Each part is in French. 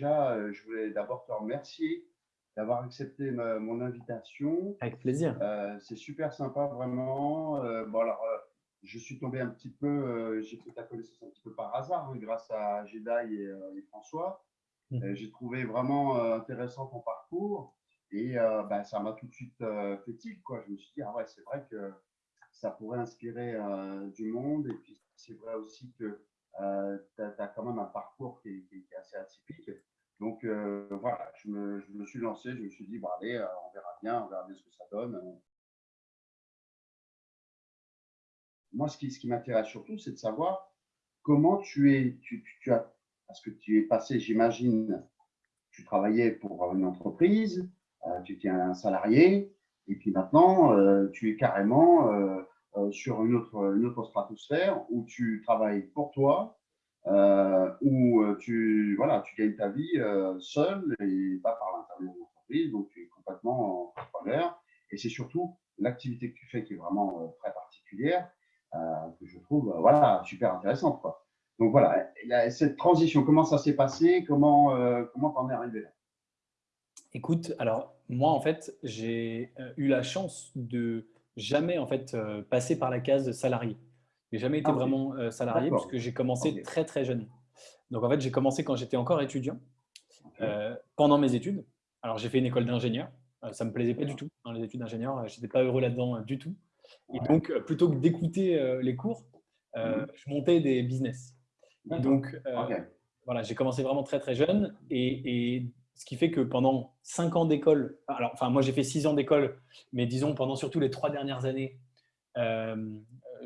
déjà, euh, je voulais d'abord te remercier d'avoir accepté mon invitation. Avec plaisir. c'est super sympa, vraiment. bon, alors, je suis tombé un petit peu, j'ai fait ta connaissance un petit peu par hasard, hein, grâce à Jedi et, François. Mmh. j'ai trouvé vraiment intéressant ton parcours et bah, ça m'a tout de suite fait tilt. Quoi. Je me suis dit, ah ouais, c'est vrai que ça pourrait inspirer du monde. Et puis, c'est vrai aussi que euh, tu as, quand même un parcours qui est, assez atypique. Donc euh, voilà, je me, suis lancé, je me suis dit, bah, allez, euh, on verra bien, on verra bien ce que ça donne. Moi, ce qui, m'intéresse surtout, c'est de savoir comment tu es, parce que tu es passé, j'imagine, tu travaillais pour une entreprise, tu étais un salarié, et puis maintenant, tu es carrément euh, sur une autre stratosphère où tu travailles pour toi, euh, où euh, tu, voilà, tu gagnes ta vie seul et pas par l'intermédiaire de l'entreprise, donc tu es complètement entrepreneur. Et c'est surtout l'activité que tu fais qui est vraiment très particulière, que je trouve voilà, super intéressante. Quoi. Donc voilà, cette transition, comment ça s'est passé? Comment comment t'en es arrivé là? Écoute, alors moi en fait, j'ai eu la chance de jamais en fait euh, passé par la case salarié. J'ai jamais été ah, vraiment euh, salarié puisque j'ai commencé très très jeune. Donc en fait, j'ai commencé quand j'étais encore étudiant, euh, pendant mes études. Alors j'ai fait une école d'ingénieur. ça me plaisait pas du tout dans les études d'ingénieur. J'étais pas heureux là-dedans du tout. Et donc plutôt que d'écouter les cours, mmh. je montais des business. donc voilà, j'ai commencé vraiment très très jeune et, et ce qui fait que pendant cinq ans d'école, alors enfin moi j'ai fait six ans d'école, mais disons pendant surtout les trois dernières années, euh,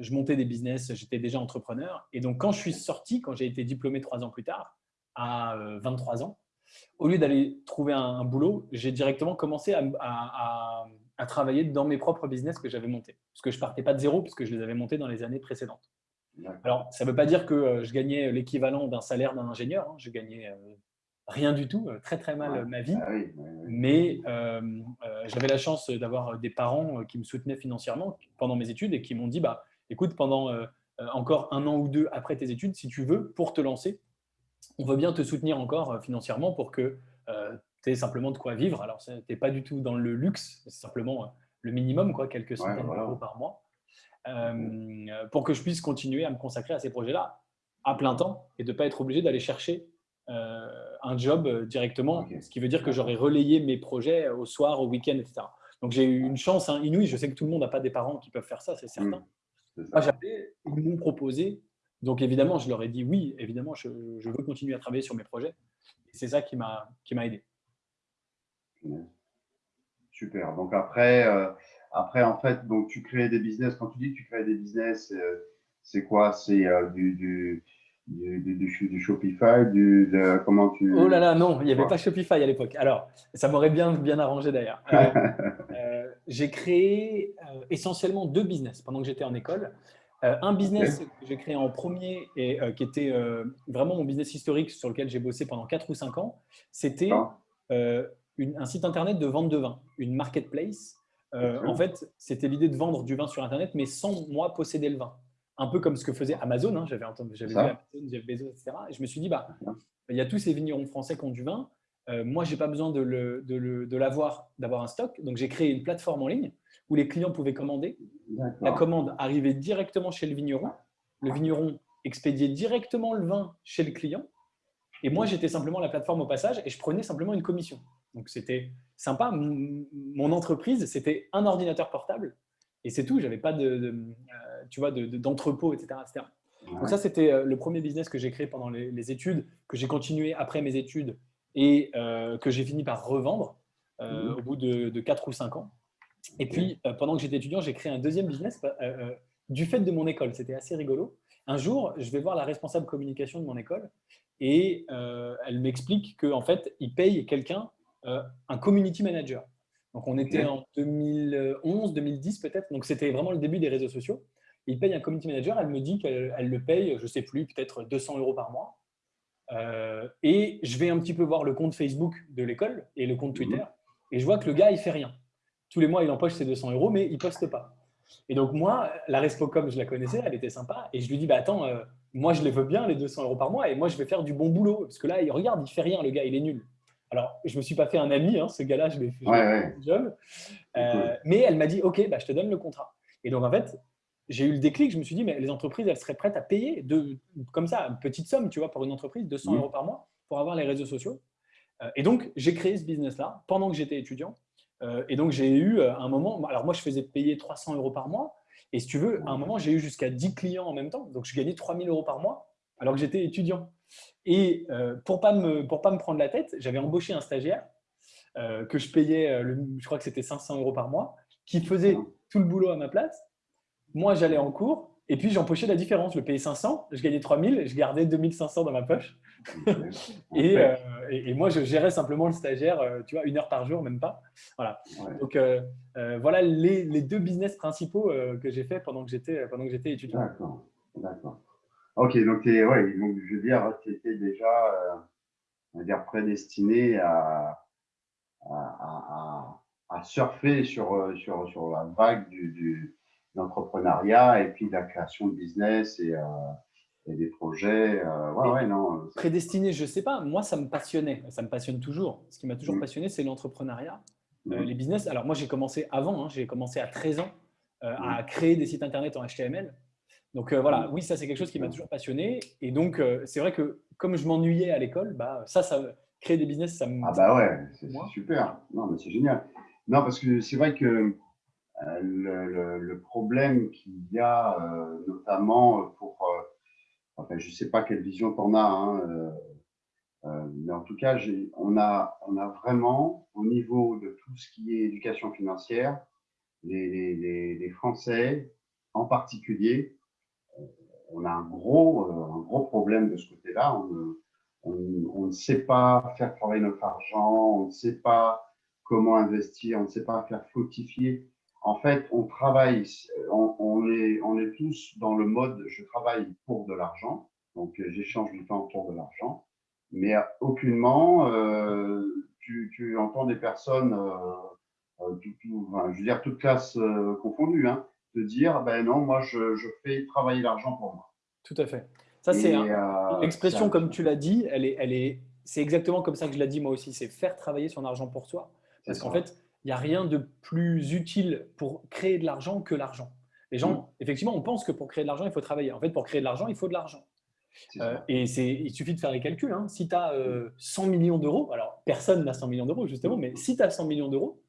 je montais des business, j'étais déjà entrepreneur. Et donc quand je suis sorti, quand j'ai été diplômé trois ans plus tard, à 23 euh, ans, au lieu d'aller trouver un, boulot, j'ai directement commencé à, travailler dans mes propres business que j'avais montés. Parce que je partais pas de zéro, puisque je les avais montés dans les années précédentes. Alors, ça ne veut pas dire que euh, je gagnais l'équivalent d'un salaire d'un ingénieur. Hein. Je gagnais rien du tout, euh, très très mal ma vie. Ah Mais euh, euh, j'avais la chance d'avoir des parents qui me soutenaient financièrement pendant mes études et qui m'ont dit bah, écoute, pendant encore un an ou deux après tes études, si tu veux, pour te lancer, on veut bien te soutenir encore financièrement pour que tu aies simplement de quoi vivre. Alors, tu n'es pas du tout dans le luxe, c'est simplement le minimum, quoi, quelques centaines d'euros par mois, pour que je puisse continuer à me consacrer à ces projets-là à plein temps et de ne pas être obligé d'aller chercher euh, un job euh, directement, ce qui veut dire que j'aurais relayé mes projets au soir, au week-end, etc. Donc j'ai eu une chance hein, inouïe. Je sais que tout le monde n'a pas des parents qui peuvent faire ça, c'est certain. Mmh, Moi, j'avais, ils m'ont proposé. Donc évidemment, je leur ai dit oui, évidemment, je, veux continuer à travailler sur mes projets. C'est ça qui m'a aidé. Super. Donc après, euh, après en fait, donc tu crées des business. Quand tu dis que tu crées des business, c'est quoi? C'est du, du, du, Shopify, du, comment tu… Oh là là, non, il n'y avait pas Shopify à l'époque. Alors, ça m'aurait bien, bien arrangé d'ailleurs. Euh, euh, j'ai créé euh, essentiellement deux business pendant que j'étais en école. un business que j'ai créé en premier et qui était vraiment mon business historique sur lequel j'ai bossé pendant 4 ou 5 ans, c'était ah. un site internet de vente de vin, une marketplace. En fait, c'était l'idée de vendre du vin sur Internet, mais sans moi posséder le vin un peu comme ce que faisait Amazon. Hein, j'avais entendu, j'avais vu Amazon, Jeff Bezos, etc. Et je me suis dit, bah, il y a tous ces vignerons français qui ont du vin. Euh, moi, je n'ai pas besoin de, le, de, l'avoir, d'avoir un stock. Donc, j'ai créé une plateforme en ligne où les clients pouvaient commander. La commande arrivait directement chez le vigneron. Le vigneron expédiait directement le vin chez le client. Et moi, j'étais simplement la plateforme au passage et je prenais simplement une commission. Donc, c'était sympa. Mon entreprise, c'était un ordinateur portable et c'est tout. J'avais pas de, euh, tu vois, d'entrepôt, etc., Donc ça, c'était euh, le premier business que j'ai créé pendant les, études, que j'ai continué après mes études et euh, que j'ai fini par revendre mmh. au bout de, de, 4 ou 5 ans. Et puis, pendant que j'étais étudiant, j'ai créé un deuxième business du fait de mon école. C'était assez rigolo. Un jour, je vais voir la responsable communication de mon école et elle m'explique qu'en fait, il paye quelqu'un, un community manager. Donc, on était en 2011, 2010 peut-être. Donc, c'était vraiment le début des réseaux sociaux. Il paye un community manager. Elle me dit qu'elle le paye, je ne sais plus, peut-être 200 euros par mois. Euh, et je vais un petit peu voir le compte Facebook de l'école et le compte Twitter. Et je vois que le gars, il fait rien. Tous les mois, il empoche ses 200 euros, mais il ne poste pas. Et donc, moi, la Respocom, je la connaissais, elle était sympa. Et je lui dis, bah, attends, euh, moi, je les veux bien, les 200 euros par mois, et moi, je vais faire du bon boulot. Parce que là, il regarde, il fait rien, le gars, il est nul. Alors, je ne me suis pas fait un ami, hein, ce gars-là, je l'ai fait ouais, job. Euh, mais elle m'a dit, OK, bah, je te donne le contrat. Et donc, en fait, j'ai eu le déclic, je me suis dit, mais les entreprises, elles seraient prêtes à payer de, comme ça, une petite somme, tu vois, pour une entreprise, 200 mmh. euros par mois, pour avoir les réseaux sociaux. Euh, et donc, j'ai créé ce business-là pendant que j'étais étudiant. Euh, et donc, j'ai eu euh, un moment, alors moi, je faisais payer 300 euros par mois. Et si tu veux, à un moment, j'ai eu jusqu'à 10 clients en même temps. Donc, je gagnais 3000 euros par mois alors que j'étais étudiant. Et pour ne pas, me, pas me prendre la tête, j'avais embauché un stagiaire que je payais, je crois que c'était 500 euros par mois, qui faisait tout le boulot à ma place. Moi, j'allais en cours et puis j'empochais la différence. Je payais 500, je gagnais 3000, je gardais 2500 dans ma poche. Euh, et, et, moi, je gérais simplement le stagiaire, euh, tu vois, une heure par jour, même pas. Voilà. Donc, euh, voilà les, les, deux business principaux que j'ai fait pendant que j'étais pendant que j'étais étudiant. D'accord, d'accord. Ok, donc, es, ouais, donc je veux dire, tu étais déjà, on va dire, prédestiné à, à, à, à surfer sur, sur, sur la vague du, du l'entrepreneuriat et puis la création de business et, euh, des projets. Euh, ouais, non. Euh, prédestiné, je ne sais pas. Moi, ça me passionnait. Ça me passionne toujours. Ce qui m'a toujours mmh. passionné, c'est l'entrepreneuriat. Mmh. les business. Alors, moi, j'ai commencé avant. Hein. j'ai commencé à 13 ans à mmh. créer des sites Internet en HTML. Donc voilà, oui, ça c'est quelque chose qui m'a toujours passionné. Et donc, c'est vrai que comme je m'ennuyais à l'école, bah, ça, ça, créer des business, ça me… Ah bah ouais, c'est super. Non, mais c'est génial. Non, parce que c'est vrai que euh, le, le, problème qu'il y a, euh, notamment pour, euh, enfin, je ne sais pas quelle vision tu en as, hein, mais en tout cas, on a, on a vraiment, au niveau de tout ce qui est éducation financière, les, les, les Français en particulier, on a un gros, un gros problème de ce côté-là. On, on, on, ne sait pas faire travailler notre argent, on ne sait pas comment investir, on ne sait pas faire fructifier en fait, on travaille, on, est, on est tous dans le mode je travaille pour de l'argent, donc euh, j'échange du temps pour de l'argent, mais aucunement euh, tu, entends des personnes, euh, je veux dire toutes classes confondues, hein, te dire ben non, moi je, fais travailler l'argent pour moi. Tout à fait. Ça, c'est l'expression, comme tu l'as dit, elle est, elle est, c'est exactement comme ça que je l'ai dit moi aussi, c'est faire travailler son argent pour soi. Parce qu'en fait, il n'y a rien de plus utile pour créer de l'argent que l'argent. Les gens, mm. effectivement, on pense que pour créer de l'argent, il faut travailler. En fait, pour créer de l'argent, il faut de l'argent. Euh, et il suffit de faire les calculs. Hein. Si tu as 100 millions d'euros, alors personne n'a 100 millions d'euros justement, mais si tu as 100 millions d'euros,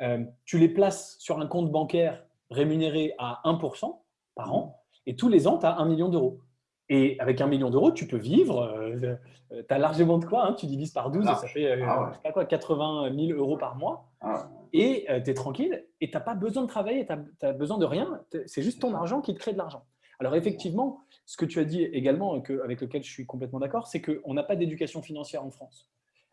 euh, tu les places sur un compte bancaire rémunéré à 1% par an, et tous les ans, tu as 1 million d'euros. Et avec un million d'euros, tu peux vivre. Euh, tu as largement de quoi. Hein, tu divises par 12 et ça fait ah pas quoi, 80 000 euros par mois. Ah et euh, tu es tranquille et tu n'as pas besoin de travailler, tu n'as besoin de rien. C'est juste ton argent qui te crée de l'argent. Alors effectivement, ce que tu as dit également, que, avec lequel je suis complètement d'accord, c'est qu'on n'a pas d'éducation financière en France.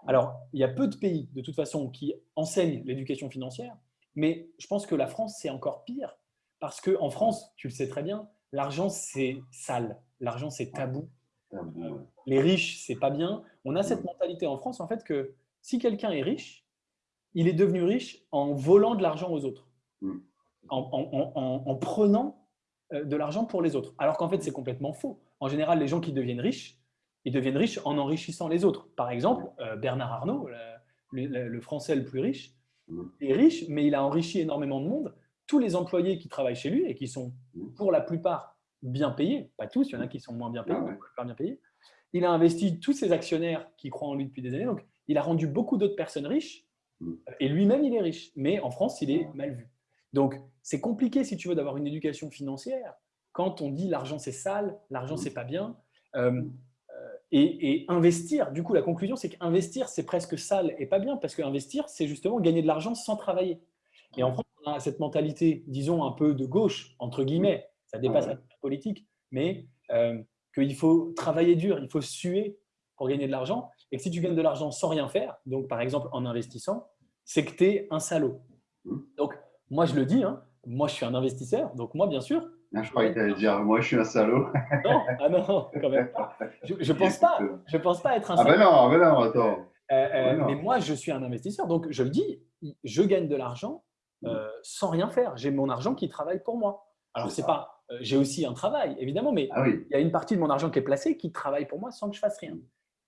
Alors, il y a peu de pays, de toute façon, qui enseignent l'éducation financière, mais je pense que la France, c'est encore pire, parce qu'en France, tu le sais très bien, l'argent, c'est sale, l'argent, c'est tabou. Les riches, c'est pas bien. On a cette mentalité en France, en fait, que si quelqu'un est riche, il est devenu riche en volant de l'argent aux autres, mm. en, prenant euh, de l'argent pour les autres. Alors qu'en fait, c'est complètement faux. En général, les gens qui deviennent riches, ils deviennent riches en enrichissant les autres. Par exemple, euh, Bernard Arnault, le, Français le plus riche, mm. est riche, mais il a enrichi énormément de monde. Tous les employés qui travaillent chez lui et qui sont mm. pour la plupart bien payés, pas tous, il y en a qui sont moins bien payés, ah bien payés. Il a investi tous ses actionnaires qui croient en lui depuis des années. Donc, il a rendu beaucoup d'autres personnes riches Mm. Et lui-même, il est riche. Mais en France, il est mal vu. Donc, c'est compliqué, si tu veux, d'avoir une éducation financière quand on dit l'argent, c'est sale, l'argent, mm. c'est pas bien. Euh, euh, et, investir, du coup, la conclusion, c'est qu'investir, c'est presque sale et pas bien, parce qu'investir, c'est justement gagner de l'argent sans travailler. Et en France, a cette mentalité, disons, un peu de gauche, entre guillemets, ça dépasse la politique, mais euh, qu'il faut travailler dur, il faut suer pour gagner de l'argent et que si tu gagnes de l'argent sans rien faire, donc par exemple en investissant, c'est que tu es un salaud. Donc, moi, je le dis, hein, moi, je suis un investisseur, donc moi, bien sûr. Ah, je croyais que tu allais dire, moi, je suis un salaud. non, ah non, quand même pas. Je ne pense, pas, je pense pas être un salaud. Ah ben non, ben non, attends. Euh, euh, mais moi, je suis un investisseur, donc je le dis, je gagne de l'argent sans rien faire. J'ai mon argent qui travaille pour moi. Alors, c'est pas, j'ai aussi un travail, évidemment, mais ah il y a une partie de mon argent qui est placée qui travaille pour moi sans que je fasse rien.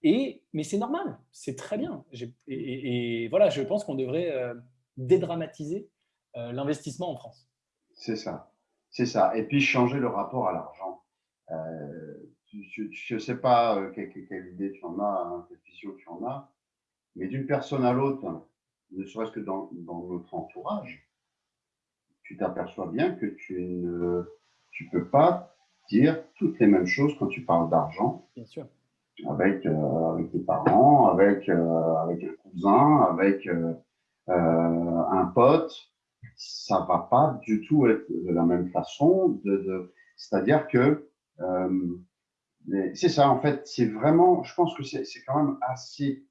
Et, mais c'est normal, c'est très bien. Et, voilà, je pense qu'on devrait dédramatiser l'investissement en France. C'est ça, c'est ça. Et puis changer le rapport à l'argent. Euh, je ne sais pas euh, quelle, idée tu en as, hein, quelle vision tu en as, mais d'une personne à l'autre, ne serait-ce que dans, notre entourage, tu t'aperçois bien que tu ne tu peux pas dire toutes les mêmes choses quand tu parles d'argent. Bien sûr. Avec, euh, avec tes parents, avec, euh, avec un cousin, avec un pote, ça va pas du tout être de la même façon. De, de C'est-à-dire que c'est ça, en fait, c'est vraiment, je pense que c'est quand même assez euh,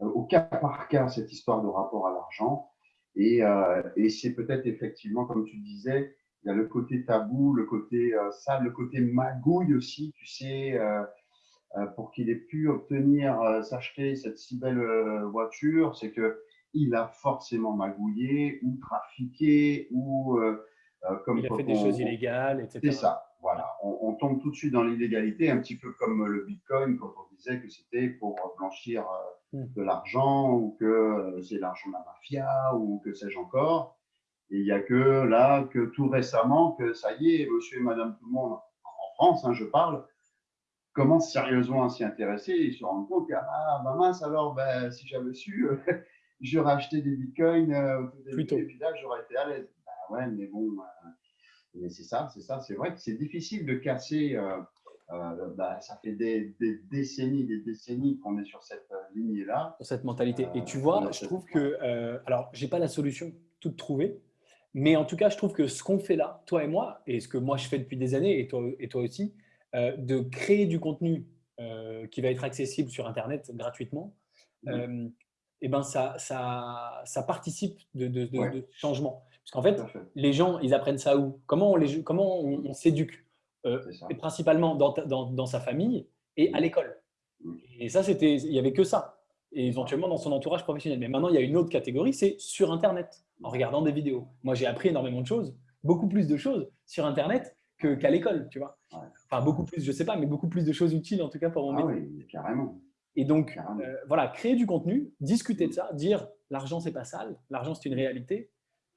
au cas par cas cette histoire de rapport à l'argent. Et, euh, et c'est peut-être effectivement, comme tu disais, il y a le côté tabou, le côté euh, sale, le côté magouille aussi, tu sais, pour qu'il ait pu obtenir, s'acheter cette si belle voiture, c'est que il a forcément magouillé ou trafiqué ou comme il a fait des choses illégales, etc. C'est ça. Voilà, on, tombe tout de suite dans l'illégalité, un petit peu comme le Bitcoin quand on disait que c'était pour blanchir euh. De l'argent ou que euh, c'est l'argent de la mafia ou que sais-je encore. Et il n'y a que là, que tout récemment, que ça y est, monsieur et madame tout le monde, en France, hein, je parle, commencent sérieusement à s'y intéresser et se rendent compte que, ah, bah mince, alors, ben, si j'avais su, j'aurais acheté des bitcoins euh, et puis là, j'aurais été à l'aise. Ben ouais, mais bon, mais c'est ça, c'est ça. C'est vrai que c'est difficile de casser. Euh, euh, bah, ça fait des, décennies, des décennies qu'on est sur cette euh, lignée-là. Sur cette mentalité. Et tu vois, je trouve que, alors, j'ai pas la solution toute trouvée, mais en tout cas, je trouve que ce qu'on fait là, toi et moi, et ce que moi je fais depuis des années, et toi, et toi aussi, de créer du contenu qui va être accessible sur Internet gratuitement, mmh. et ben ça, ça, ça participe de, de, de changement. Parce qu'en fait, les gens, ils apprennent ça où? Comment on, les, comment on, s'éduque? Euh, Principalement dans, dans, sa famille et à l'école. Et ça, c'était, il n'y avait que ça. Et éventuellement dans son entourage professionnel. Mais maintenant, il y a une autre catégorie, c'est sur Internet, en regardant des vidéos. Moi, j'ai appris énormément de choses, beaucoup plus de choses sur Internet qu'à l'école, tu vois. Enfin, beaucoup plus, je ne sais pas, mais beaucoup plus de choses utiles, en tout cas, pour mon ah Oui, carrément. Et donc, euh, voilà, créer du contenu, discuter de ça, dire l'argent, c'est pas sale, l'argent, c'est une réalité,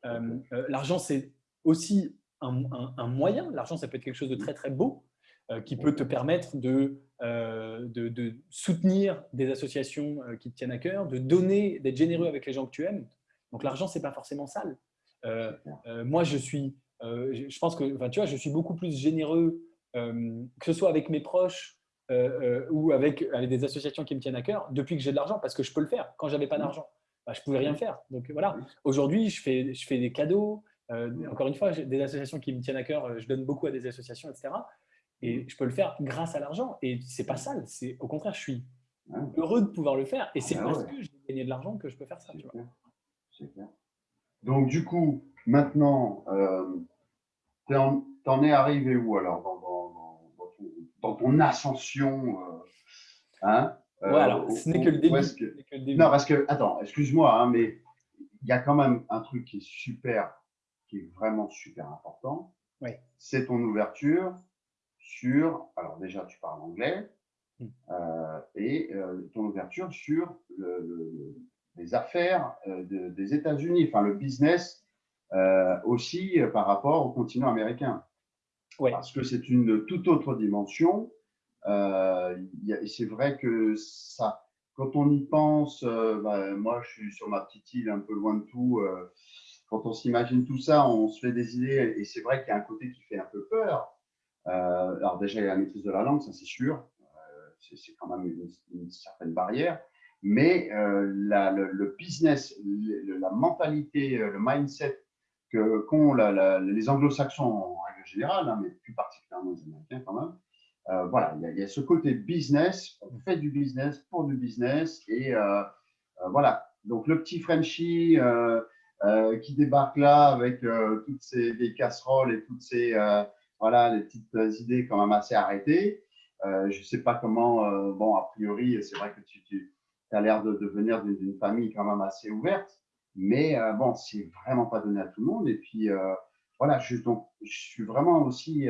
euh, euh, l'argent, c'est aussi un, moyen. L'argent, ça peut être quelque chose de très, très beau euh, qui peut te permettre de, de, soutenir des associations qui te tiennent à cœur, de donner, d'être généreux avec les gens que tu aimes. Donc, l'argent, c'est pas forcément sale. moi, je suis, je pense que, enfin, tu vois, je suis beaucoup plus généreux, que ce soit avec mes proches ou avec, avec, des associations qui me tiennent à cœur, depuis que j'ai de l'argent, parce que je peux le faire quand j'avais pas d'argent. Bah, je ne pouvais rien faire. Donc voilà, aujourd'hui, je fais, je fais des cadeaux. Euh, encore une fois, des associations qui me tiennent à cœur, euh, je donne beaucoup à des associations, etc. Et je peux le faire grâce à l'argent. Et c'est pas sale. C'est au contraire, je suis heureux de pouvoir le faire. Et c'est ah parce que j'ai gagné de l'argent que je peux faire ça. Clair. Donc du coup, maintenant, euh, tu en, es arrivé où alors dans, dans, dans, ton, ascension euh, hein euh, alors, ce n'est que, le début. Non, parce que, attends, excuse-moi, hein, mais il y a quand même un truc qui est super, qui est vraiment super important. Oui. C'est ton ouverture sur, alors déjà, tu parles anglais, hmm. euh, et euh, ton ouverture sur les affaires des États-Unis, enfin le business aussi par rapport au continent américain. Oui. Parce que c'est une toute autre dimension euh, c'est vrai que ça, quand on y pense, euh, bah, moi je suis sur ma petite île un peu loin de tout. Euh, quand on s'imagine tout ça, on se fait des idées et c'est vrai qu'il y a un côté qui fait un peu peur. alors déjà, il y a la maîtrise de la langue, ça c'est sûr. c'est quand même une, certaine barrière. Mais la, le, business, la mentalité, le mindset qu'ont les anglo-saxons en règle générale, hein, mais plus particulièrement les Américains quand même, euh, voilà, il y, a, ce côté business, on fait du business pour du business et euh, euh, voilà. Donc le petit Frenchie qui débarque là avec toutes ces casseroles et toutes ces voilà les petites idées quand même assez arrêtées. je ne sais pas comment, bon a priori c'est vrai que tu, tu as l'air de, de venir d'une famille quand même assez ouverte, Mais bon, c'est vraiment pas donné à tout le monde. Et puis, voilà, je, donc, je suis vraiment aussi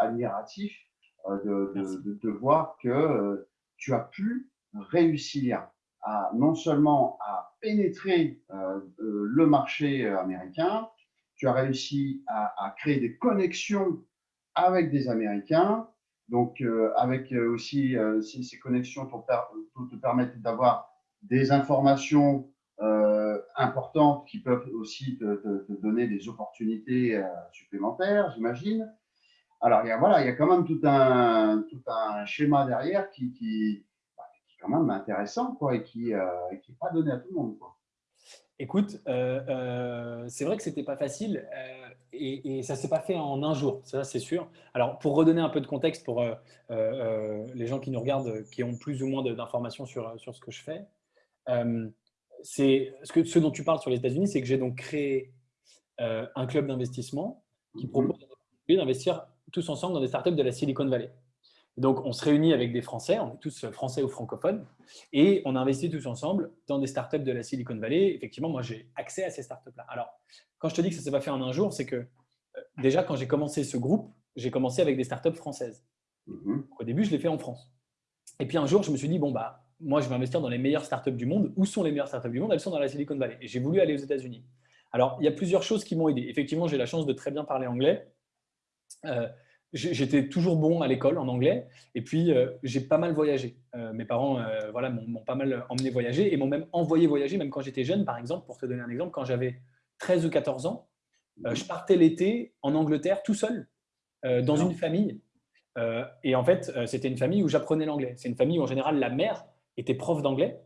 admiratif de, de, de, voir que tu as pu réussir non seulement à pénétrer le marché américain, tu as réussi à, créer des connexions avec des Américains. Donc, euh, avec euh, aussi euh, ces, connexions te, permettent d'avoir des informations importantes qui peuvent aussi te, donner des opportunités supplémentaires, j'imagine. Alors, il y, a, voilà, il y a quand même tout un, tout un schéma derrière qui, quand même intéressant quoi, et qui n'est pas donné à tout le monde. Quoi. Écoute, euh, euh, c'est vrai que c'était pas facile euh, et, et, ça s'est pas fait en un jour, ça c'est sûr. Alors pour redonner un peu de contexte pour les gens qui nous regardent, qui ont plus ou moins d'informations sur, sur ce que je fais, c'est ce, que, ce dont tu parles sur les États-Unis, c'est que j'ai donc créé un club d'investissement qui propose d'investir tous ensemble dans des startups de la Silicon Valley. Donc, on se réunit avec des Français, on est tous français ou francophones, et on investit tous ensemble dans des startups de la Silicon Valley. Effectivement, moi, j'ai accès à ces startups-là. Alors, quand je te dis que ça ne s'est pas fait en un jour, c'est que euh, déjà, quand j'ai commencé ce groupe, j'ai commencé avec des startups françaises. Mm-hmm. Au début, je l'ai fait en France. Et puis un jour, je me suis dit, bon, bah, moi, je vais investir dans les meilleures startups du monde. Où sont les meilleures startups du monde? Elles sont dans la Silicon Valley. Et j'ai voulu aller aux États-Unis. Alors, il y a plusieurs choses qui m'ont aidé. Effectivement, j'ai la chance de très bien parler anglais. Euh, j'étais toujours bon à l'école en anglais et puis euh, j'ai pas mal voyagé. Euh, mes parents euh, voilà, m'ont pas mal emmené voyager et m'ont même envoyé voyager, même quand j'étais jeune, par exemple, pour te donner un exemple, quand j'avais 13 ou 14 ans, je partais l'été en Angleterre tout seul, dans une famille. et en fait, c'était une famille où j'apprenais l'anglais. C'est une famille où en général la mère était prof d'anglais.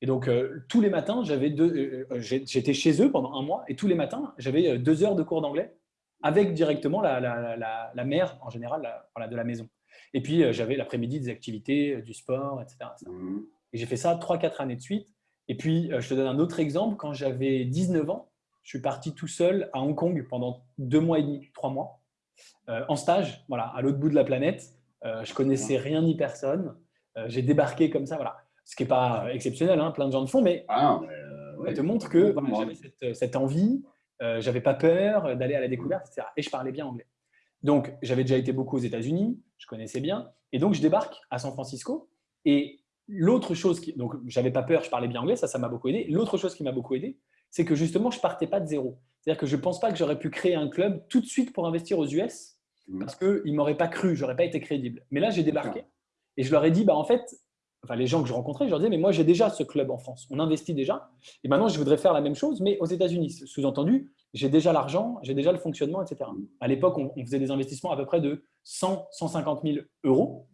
Et donc, tous les matins, j'étais chez eux pendant un mois et tous les matins, j'avais deux heures de cours d'anglais avec directement la, la, mère, en général, de la maison. Et puis, euh, j'avais l'après-midi des activités, euh, du sport, etc. Mmh. Et j'ai fait ça 3-4 années de suite. Et puis, euh, je te donne un autre exemple. Quand j'avais 19 ans, je suis parti tout seul à Hong Kong pendant deux mois et demi, trois mois, en stage, voilà, à l'autre bout de la planète. je connaissais rien ni personne. j'ai débarqué comme ça, voilà. Ce qui n'est pas exceptionnel, hein, plein de gens le font, mais, ah, ça te montre que j'avais cette, cette, envie, euh, j'avais pas peur d'aller à la découverte, etc. Et je parlais bien anglais. Donc, j'avais déjà été beaucoup aux États-Unis, je connaissais bien. Et donc, je débarque à San Francisco. Et l'autre chose, qui, donc j'avais pas peur, je parlais bien anglais, ça, ça m'a beaucoup aidé. L'autre chose qui m'a beaucoup aidé, c'est que justement, je partais pas de zéro. C'est-à-dire que je pense pas que j'aurais pu créer un club tout de suite pour investir aux US mmh. parce qu'ils m'auraient pas cru, j'aurais pas été crédible. Mais là, j'ai débarqué et je leur ai dit, bah, en fait, enfin les gens que je rencontrais, je leur disais, mais moi j'ai déjà ce club en France, on investit déjà, et maintenant je voudrais faire la même chose, mais aux États-Unis. Sous-entendu, j'ai déjà l'argent, j'ai déjà le fonctionnement, etc. À l'époque, on, faisait des investissements à peu près de 100, 150 000 euros,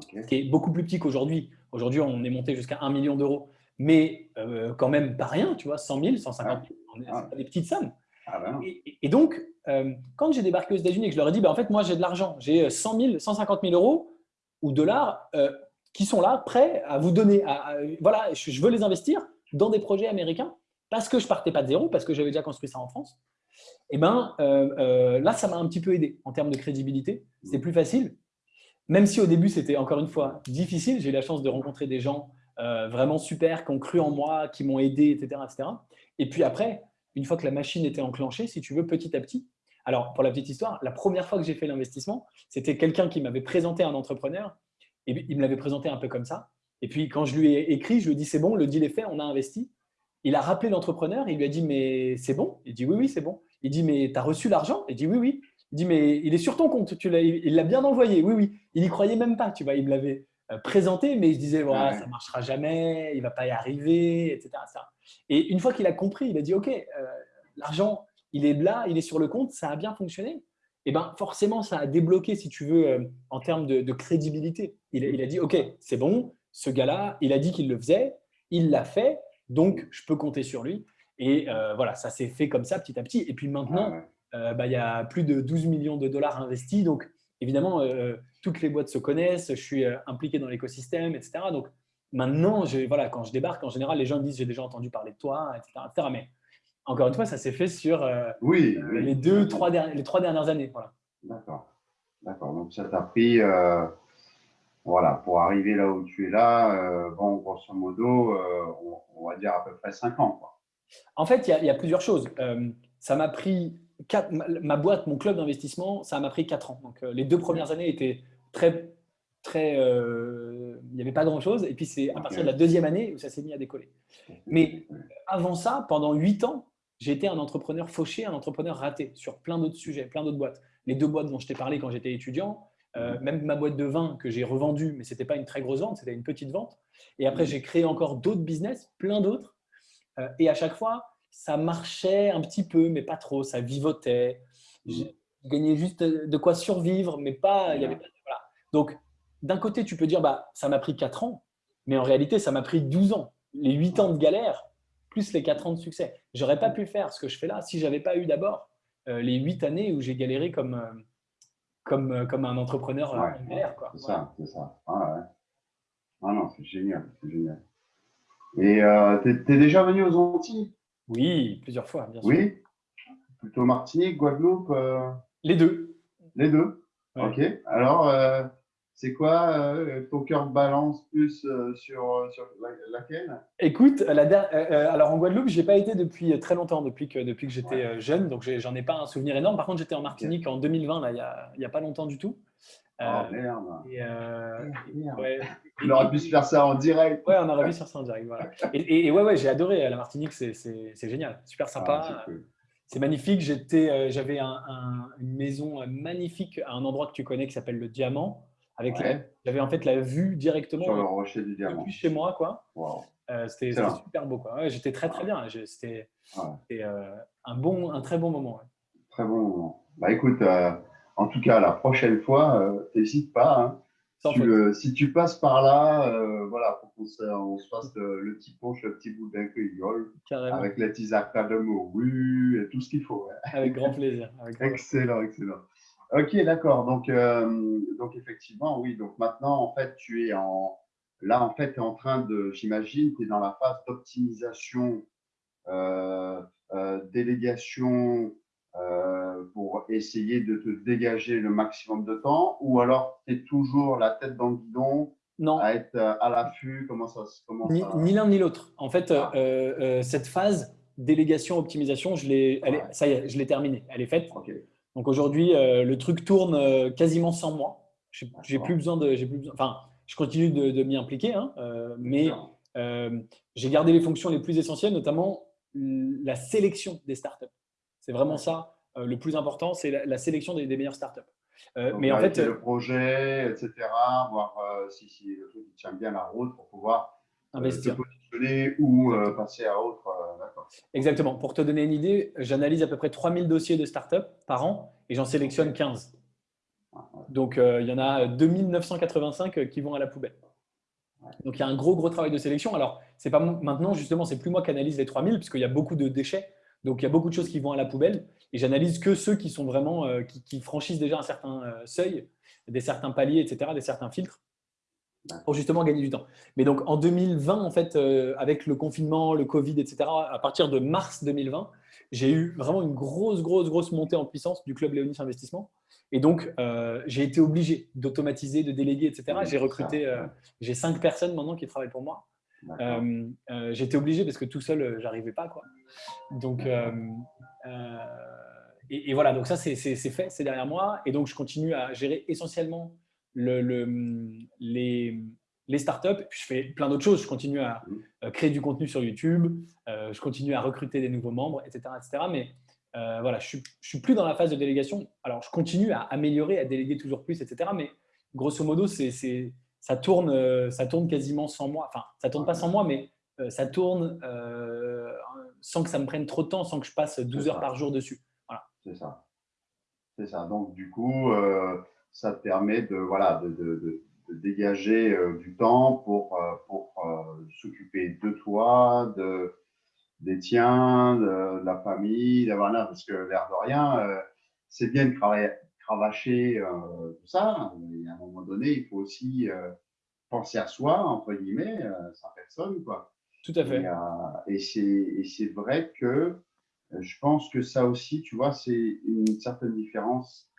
ce qui est beaucoup plus petit qu'aujourd'hui. Aujourd'hui, on est monté jusqu'à 1 million d'euros, mais euh, quand même pas rien, tu vois, 100 000, 150 000, ah. des petites sommes. Ah ben et, donc, euh, quand j'ai débarqué aux États-Unis et que je leur ai dit, bah, en fait, moi j'ai de l'argent, j'ai 100 000, 150 000 euros ou dollars, euh, qui sont là, prêts à vous donner. voilà, je veux les investir dans des projets américains parce que je partais pas de zéro, parce que j'avais déjà construit ça en France. Et eh ben euh, euh, là, ça m'a un petit peu aidé en termes de crédibilité. C'est plus facile, même si au début c'était encore une fois difficile. J'ai eu la chance de rencontrer des gens euh, vraiment super qui ont cru en moi, qui m'ont aidé, etc., etc. Et puis après, une fois que la machine était enclenchée, si tu veux, petit à petit. Alors, pour la petite histoire, la première fois que j'ai fait l'investissement, c'était quelqu'un qui m'avait présenté un entrepreneur et il me l'avait présenté un peu comme ça. Et puis, quand je lui ai écrit, je lui ai dit, c'est bon, le deal est fait, on a investi. Il a rappelé l'entrepreneur, il lui a dit, mais c'est bon? Il dit, oui, oui, c'est bon. Il dit, mais tu as reçu l'argent? Il dit, oui, oui. Il dit, mais il est sur ton compte, tu il l'a bien envoyé, oui, oui. Il n'y croyait même pas, tu vois, il me l'avait euh, présenté, mais il se disait, voilà, ça ne marchera jamais, il ne va pas y arriver, etc. Et une fois qu'il a compris, il a dit, OK, euh, l'argent, il est là, il est sur le compte, ça a bien fonctionné eh ben, forcément, ça a débloqué, si tu veux, euh, en termes de, crédibilité. Il, a dit, OK, c'est bon, ce gars-là, il a dit qu'il le faisait, il l'a fait, donc je peux compter sur lui. Et euh, voilà, ça s'est fait comme ça petit à petit. Et puis maintenant, euh, bah, il y a plus de 12 millions de dollars investis. Donc, évidemment, toutes les boîtes se connaissent, je suis impliqué dans l'écosystème, etc. Donc, maintenant, voilà, quand je débarque, en général, les gens me disent, j'ai déjà entendu parler de toi, etc. Mais encore une fois, ça s'est fait sur euh, oui, les deux, trois, les trois dernières années. Voilà. D'accord. D'accord. Donc, ça t'a pris, euh, voilà, pour arriver là où tu es là, euh, bon, grosso modo, on, va dire à peu près cinq ans. Quoi. En fait, il y, a plusieurs choses. ça m'a pris ma boîte, mon club d'investissement, ça m'a pris 4 ans. Donc, les deux premières années étaient très, très, il n'y avait pas grand-chose. Et puis, c'est à partir de la deuxième année où ça s'est mis à décoller. Mais avant ça, pendant 8 ans, j'étais un entrepreneur fauché, un entrepreneur raté sur plein d'autres sujets, plein d'autres boîtes. Les deux boîtes dont je t'ai parlé quand j'étais étudiant, euh, même ma boîte de vin que j'ai revendue, mais ce n'était pas une très grosse vente, c'était une petite vente. Et après, j'ai créé encore d'autres business, plein d'autres. Euh, et à chaque fois, ça marchait un petit peu, mais pas trop, ça vivotait. Je gagnais juste de quoi survivre, mais pas. Il y avait voilà. Donc, d'un côté, tu peux dire, bah, ça m'a pris 4 ans, mais en réalité, ça m'a pris 12 ans. Les 8 ans de galère, plus les 4 ans de succès. J'aurais pas pu faire ce que je fais là si j'avais pas eu d'abord euh, les 8 années où j'ai galéré comme, comme, euh, comme un entrepreneur euh, ouais, C'est ça, c'est ça. Ah, ah non, c'est génial, c'est génial. Et euh, tu es, déjà venu aux Antilles? Oui, plusieurs fois, bien sûr. Oui? Plutôt Martinique, Guadeloupe Les deux. Les deux? Ok. Alors, c'est quoi euh, ton cœur balance plus euh, sur, euh, sur laquelle? Écoute, la alors en Guadeloupe, je n'ai pas été depuis très longtemps, depuis que, depuis que j'étais jeune, donc j'en ai, pas un souvenir énorme. Par contre, j'étais en Martinique en 2020, là, il n'y a, a, pas longtemps du tout. oh merde. Et, Ouais. On aurait pu se faire ça en direct. Ouais, on aurait pu se faire ça en direct. Voilà. Et, ouais, ouais j'ai adoré la Martinique, c'est génial, super sympa. Ah, c'est magnifique. J'avais un, une maison magnifique à un endroit que tu connais qui s'appelle le Diamant. Avec j'avais en fait la vue directement sur le rocher du diamant. chez moi, quoi. Euh, c'était super beau, quoi. J'étais très très bien. C'était euh, un bon, un très bon moment. Très bon moment. Bah écoute, euh, en tout cas, la prochaine fois, n'hésite pas. Hein. si tu passes par là, voilà, pour qu'on se, on se fasse le, petit punch, le petit bout d'un cueillol, avec la tisarca de morue et tout ce qu'il faut. Avec grand plaisir. excellent, excellent. Ok, d'accord. Donc, euh, donc effectivement, oui. Donc maintenant, en fait, tu es en là, en fait, tu es en train de, j'imagine, tu es dans la phase d'optimisation, euh, euh, délégation pour essayer de te dégager le maximum de temps, ou alors tu es toujours la tête dans le guidon non. à être à l'affût? Comment ça comment Ni, ni l'un ni l'autre. En fait, ah. cette phase délégation optimisation, je l'ai, ça y est, je l'ai terminée. Elle est faite. Ok. Donc aujourd'hui, euh, le truc tourne euh, quasiment sans moi. J'ai plus besoin de, j'ai plus besoin, enfin, je continue de, m'y impliquer, hein, euh, mais j'ai gardé les fonctions les plus essentielles, notamment la sélection des startups. C'est vraiment ça le plus important, c'est la, sélection des, meilleures startups. mais en fait, le projet, etc., voir si, si, le truc tient bien la route pour pouvoir investir. se positionner ou passer à autre. Exactement. Pour te donner une idée, j'analyse à peu près 3000 dossiers de start-up par an et j'en sélectionne 15. Donc, euh, il y en a 2985 qui vont à la poubelle. Donc, il y a un gros, gros travail de sélection. Alors, c'est pas maintenant, justement, c'est plus moi qui analyse les 3000 puisqu'il y a beaucoup de déchets. Donc, il y a beaucoup de choses qui vont à la poubelle et j'analyse que ceux qui sont vraiment, euh, qui, franchissent déjà un certain euh, seuil, des certains paliers, etc., des certains filtres pour justement gagner du temps. Mais donc en 2020, en fait, euh, avec le confinement, le Covid, etc., à partir de mars 2020, j'ai eu vraiment une grosse, grosse, grosse montée en puissance du club Léonis Investissement. Et donc, euh, j'ai été obligé d'automatiser, de déléguer, etc. J'ai recruté, euh, j'ai cinq personnes maintenant qui travaillent pour moi. j'ai été obligé parce que tout seul, j'arrivais pas. Quoi. Donc, et, et, voilà, donc ça, c'est fait, c'est derrière moi. Et donc, je continue à gérer essentiellement le, les, les startups. Puis je fais plein d'autres choses. Je continue à mmh. créer du contenu sur YouTube, euh, je continue à recruter des nouveaux membres, etc. etc. mais euh, voilà, je ne suis, plus dans la phase de délégation. Alors, je continue à améliorer, à déléguer toujours plus, etc. Mais grosso modo, ça, tourne, euh, ça tourne quasiment sans moi. Enfin, ça tourne pas sans moi, mais ça tourne sans que ça me prenne trop de temps, sans que je passe 12 heures par jour dessus. Voilà. C'est ça. C'est ça. Donc, du coup, ça te permet de, voilà, de, de, de, dégager euh, du temps pour, euh, pour euh, s'occuper de toi, de, des tiens, de, la famille, voilà, parce que l'air de rien, c'est bien de travailler, cravacher tout ça, mais à un moment donné, il faut aussi penser à soi, entre guillemets, sa personne, quoi. Tout à fait. Et, et c'est vrai que je pense que ça aussi, tu vois, c'est une certaine différence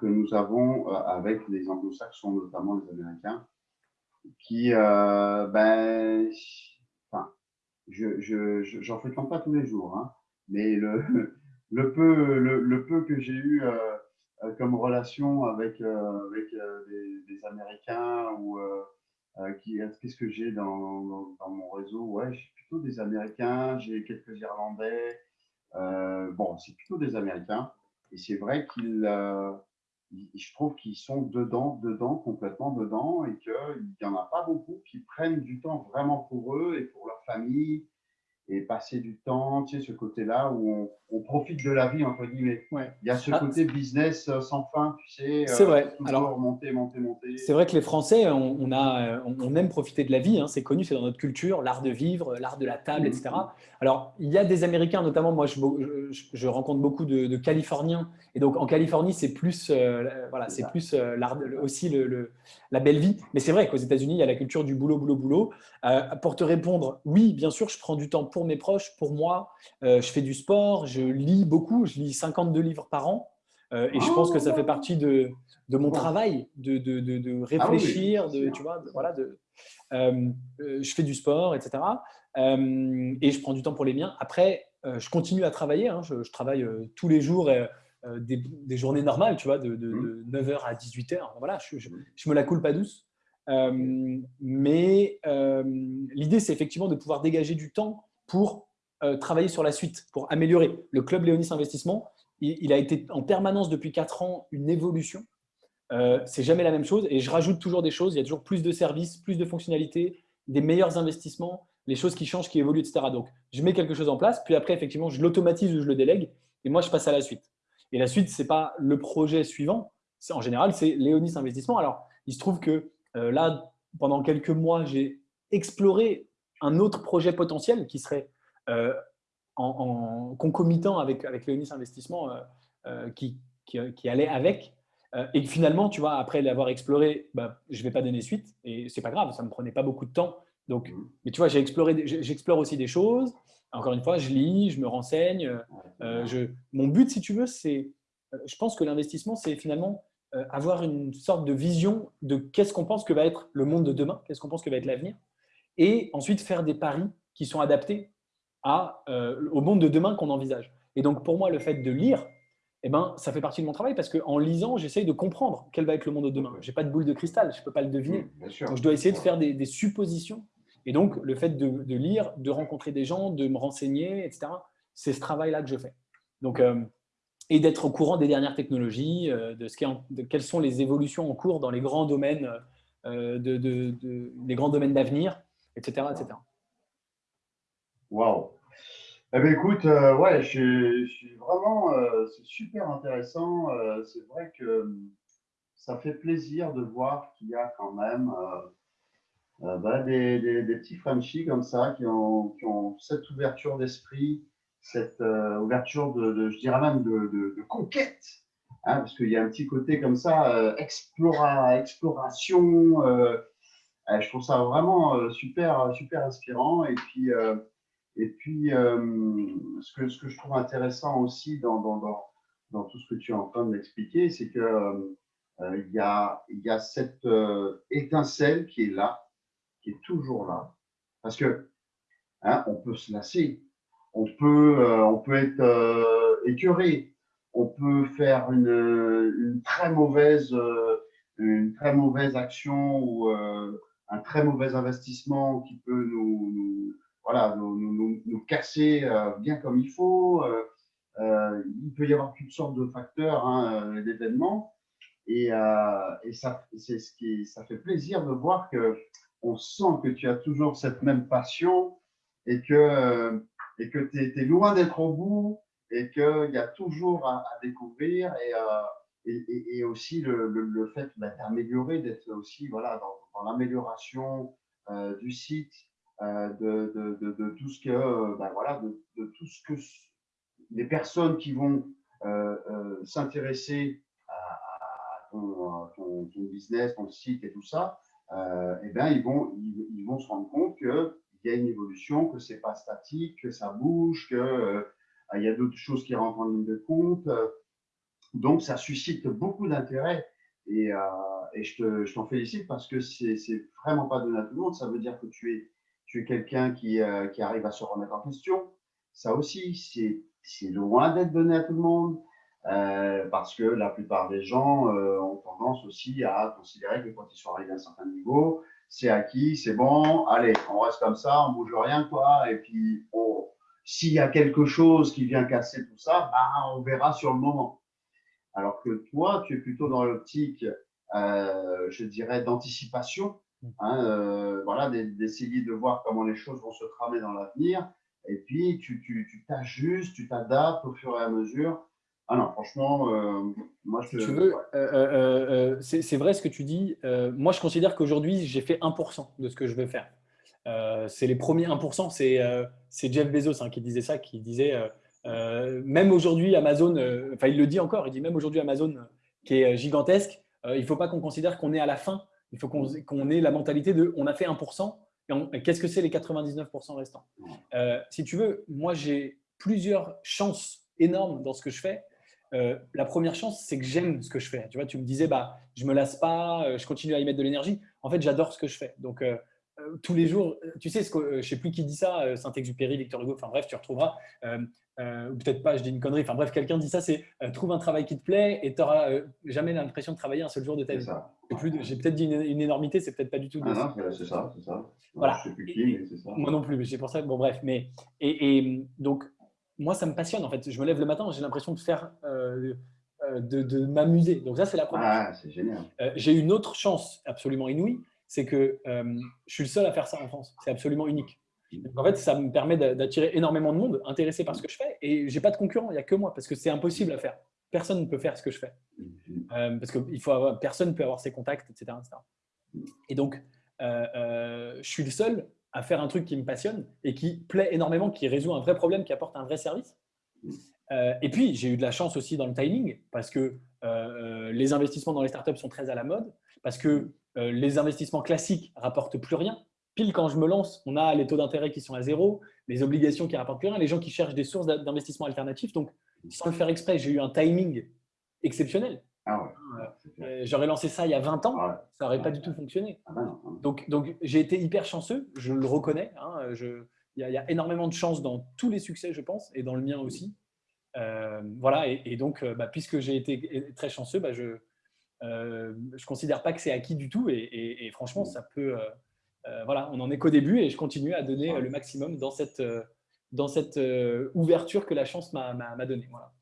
que nous avons euh, avec les anglo-saxons, notamment les Américains, qui, euh, ben, enfin, je j'en fréquente pas tous les jours, hein, mais le, le, peu, le, peu que j'ai eu comme relation avec, avec des, Américains ou qu'est-ce que j'ai dans, dans, mon réseau? Ouais, j'ai plutôt des Américains, j'ai quelques Irlandais. bon, c'est plutôt des Américains. Et c'est vrai qu'ils je trouve qu'ils sont dedans, dedans, complètement dedans, et qu'il n'y en a pas beaucoup qui prennent du temps vraiment pour eux et pour leur famille, et passer du temps, tu sais, ce côté-là où on, profite de la vie, entre guillemets. Ouais. Il y a ce ah, côté business euh, sans fin, tu sais. C'est vrai. Euh, Alors, monter, monter, monter. C'est vrai que les Français, on, a, on, aime profiter de la vie, hein, c'est connu, c'est dans notre culture, l'art de vivre, l'art de la table, etc. Mm-hmm. Alors, il y a des Américains, notamment, moi, je, je, rencontre beaucoup de, Californiens, et donc en Californie, c'est plus, euh, voilà, c'est plus aussi le, la belle vie. Mais c'est vrai qu'aux États-Unis, il y a la culture du boulot, boulot, boulot. pour te répondre, oui, bien sûr, je prends du temps pour mes proches, pour moi. Euh, je fais du sport, je lis beaucoup, je lis 52 livres par an. Euh, et je pense que ça fait partie de, de mon travail, de, de, de ah réfléchir, de, tu vois, voilà, de, euh, je fais du sport, etc. et je prends du temps pour les miens. Après, je continue à travailler. Hein. je, travaille tous les jours. Des, des, journées normales, tu vois, de, 9h mmh. à 18h. Voilà, je, je, mmh. je, me la coule pas douce. mais l'idée, c'est effectivement de pouvoir dégager du temps pour euh, travailler sur la suite, pour améliorer. Le club Léonis Investissement, il, a été en permanence depuis 4 ans une évolution. Euh, c'est jamais la même chose et je rajoute toujours des choses. Il y a toujours plus de services, plus de fonctionnalités, des meilleurs investissements, les choses qui changent, qui évoluent, etc. Donc, je mets quelque chose en place, puis après, effectivement, je l'automatise ou je le délègue et moi, je passe à la suite. Et la suite, ce n'est pas le projet suivant. En général, c'est Léonis Investissement. Alors, il se trouve que euh, là, pendant quelques mois, j'ai exploré un autre projet potentiel qui serait euh, en, concomitant avec, avec Léonis Investissement euh, euh, qui, qui, allait avec. et finalement, tu vois, après l'avoir exploré, bah, je ne vais pas donner suite et c'est pas grave, ça ne me prenait pas beaucoup de temps. Donc, mmh. mais tu vois, j'ai exploré, j'explore aussi des choses. Encore une fois, je lis, je me renseigne. je, mon but, si tu veux, c'est, je pense que l'investissement, c'est finalement avoir une sorte de vision de qu'est-ce qu'on pense que va être le monde de demain, qu'est-ce qu'on pense que va être l'avenir, et ensuite faire des paris qui sont adaptés à, euh, au monde de demain qu'on envisage. Et donc, pour moi, le fait de lire, eh ben, ça fait partie de mon travail parce qu'en lisant, j'essaye de comprendre quel va être le monde de demain. Je n'ai pas de boule de cristal, je ne peux pas le deviner. donc, je dois essayer de faire des, suppositions. Et donc, le fait de, lire, de rencontrer des gens, de me renseigner, etc., c'est ce travail-là que je fais. Donc, euh, et d'être au courant des dernières technologies, euh, de, ce qui de quelles sont les évolutions en cours dans les grands domaines, de, de, les grands domaines d'avenir, etc., etc. Waouh eh bien, écoute, euh, ouais, je, suis vraiment, euh, c'est super intéressant. Euh, c'est vrai que ça fait plaisir de voir qu'il y a quand même bah, des, petits Frenchies comme ça qui ont, cette ouverture d'esprit, cette ouverture de, je dirais même de, conquête, hein, parce qu'il y a un petit côté comme ça, explora, exploration. Je trouve ça vraiment super, super inspirant. Et puis, et puis, euh, ce, que, ce que je trouve intéressant aussi dans, dans, dans, tout ce que tu es en train de m'expliquer, c'est qu'il euh, il y, a, y a cette euh, étincelle qui est là, qui est toujours là. Parce que hein, on peut se lasser, on peut, on peut être écœuré, on peut faire une, une, très mauvaise, une très mauvaise action un très mauvais investissement qui peut nous, voilà, nous, casser euh, bien comme il faut. Euh, euh, il peut y avoir toutes sortes de facteurs, hein, d'événements. Et, et, ça, c'est ce qui, ça fait plaisir de voir que on sent que tu as toujours cette même passion et que, et que tu es, loin d'être au bout et qu'il y a toujours à, découvrir et, et, aussi le, le, fait bah, d'améliorer, d'être aussi voilà, dans, l'amélioration du site, euh, de, de, de, tout ce que, euh, ben voilà, de, tout ce que les personnes qui vont euh, s'intéresser à, ton, business, ton site et tout ça, eh bien, ils vont, ils, vont se rendre compte qu'il y a une évolution, que c'est pas statique, que ça bouge, que il y a d'autres choses qui rentrent en ligne de compte. Donc, ça suscite beaucoup d'intérêt et, et, je t'en félicite parce que c'est vraiment pas donné à tout le monde. Ça veut dire que tu es tu es quelqu'un qui, qui arrive à se remettre en question. Ça aussi, c'est loin d'être donné à tout le monde. Euh, parce que la plupart des gens euh, ont tendance aussi à considérer que quand ils sont arrivés à un certain niveau, c'est acquis, c'est bon, allez, on reste comme ça, on bouge rien, quoi. Et puis, s'il y a quelque chose qui vient casser tout ça, bah, on verra sur le moment. Alors que toi, tu es plutôt dans l'optique, euh, je dirais, d'anticipation, hein, voilà, d'essayer de voir comment les choses vont se tramer dans l'avenir. Et puis, tu t'ajustes, tu, t'adaptes au fur et à mesure ah non, franchement, euh, moi je. tu veux, euh, euh, c'est vrai ce que tu dis. moi, je considère qu'aujourd'hui, j'ai fait 1% de ce que je veux faire. c'est les premiers 1%. C'est Jeff Bezos hein, qui disait ça, qui disait même aujourd'hui, Amazon, enfin, il le dit encore, il dit même aujourd'hui, Amazon, qui est gigantesque, il ne faut pas qu'on considère qu'on est à la fin. Il faut qu'on ait la mentalité de on a fait 1%. Et Qu'est-ce que c'est les 99% restants? Si tu veux, moi, j'ai plusieurs chances énormes dans ce que je fais euh, la première chance, c'est que j'aime ce que je fais. Tu vois, tu me disais, bah, je me lasse pas, euh, je continue à y mettre de l'énergie. En fait, j'adore ce que je fais. Donc, euh, tous les jours, tu sais, ce que, je sais plus qui dit ça, Saint-Exupéry, Victor Hugo, enfin bref, tu retrouveras. ou peut-être pas, je dis une connerie. Enfin bref, quelqu'un dit ça, c'est trouve un travail qui te plaît et tu n'auras jamais l'impression de travailler un seul jour de ta vie. J'ai peut-être dit une, énormité, c'est peut-être pas du tout. Ah non, c'est ça, c'est ça. Voilà. Je sais plus qui, mais c'est ça. Moi non plus, mais c'est pour ça. Bon bref, mais et donc moi, ça me passionne en fait. Je me lève le matin, j'ai l'impression de faire, euh, euh, de, m'amuser. Donc ça, c'est la première. Ah, c'est génial. Euh, j'ai une autre chance absolument inouïe, c'est que je suis le seul à faire ça en France. C'est absolument unique. en fait, ça me permet d'attirer énormément de monde intéressé par ce que je fais. Et j'ai pas de concurrent, il n'y a que moi, parce que c'est impossible à faire. Personne ne peut faire ce que je fais. parce que faut personne ne peut avoir ses contacts, etc. Et donc, je suis le seul à faire un truc qui me passionne et qui plaît énormément, qui résout un vrai problème, qui apporte un vrai service. Euh, et puis, j'ai eu de la chance aussi dans le timing parce que euh, les investissements dans les startups sont très à la mode, parce que euh, les investissements classiques rapportent plus rien. Pile quand je me lance, on a les taux d'intérêt qui sont à zéro, les obligations qui rapportent plus rien, les gens qui cherchent des sources d'investissement alternatifs. Donc, sans le faire exprès, j'ai eu un timing exceptionnel. Ah euh, j'aurais lancé ça il y a 20 ans, ah ça n'aurait pas du tout fonctionné. Ah bah donc, donc j'ai été hyper chanceux, je le reconnais. Hein, il y, a énormément de chance dans tous les succès, je pense, et dans le mien aussi. Euh, voilà, et, donc, euh, bah, puisque j'ai été très chanceux, bah, je ne considère pas que c'est acquis du tout. Et, franchement, ça peut. voilà, on en est qu'au début et je continue à donner le maximum dans cette, dans cette ouverture que la chance m'a donnée. Voilà.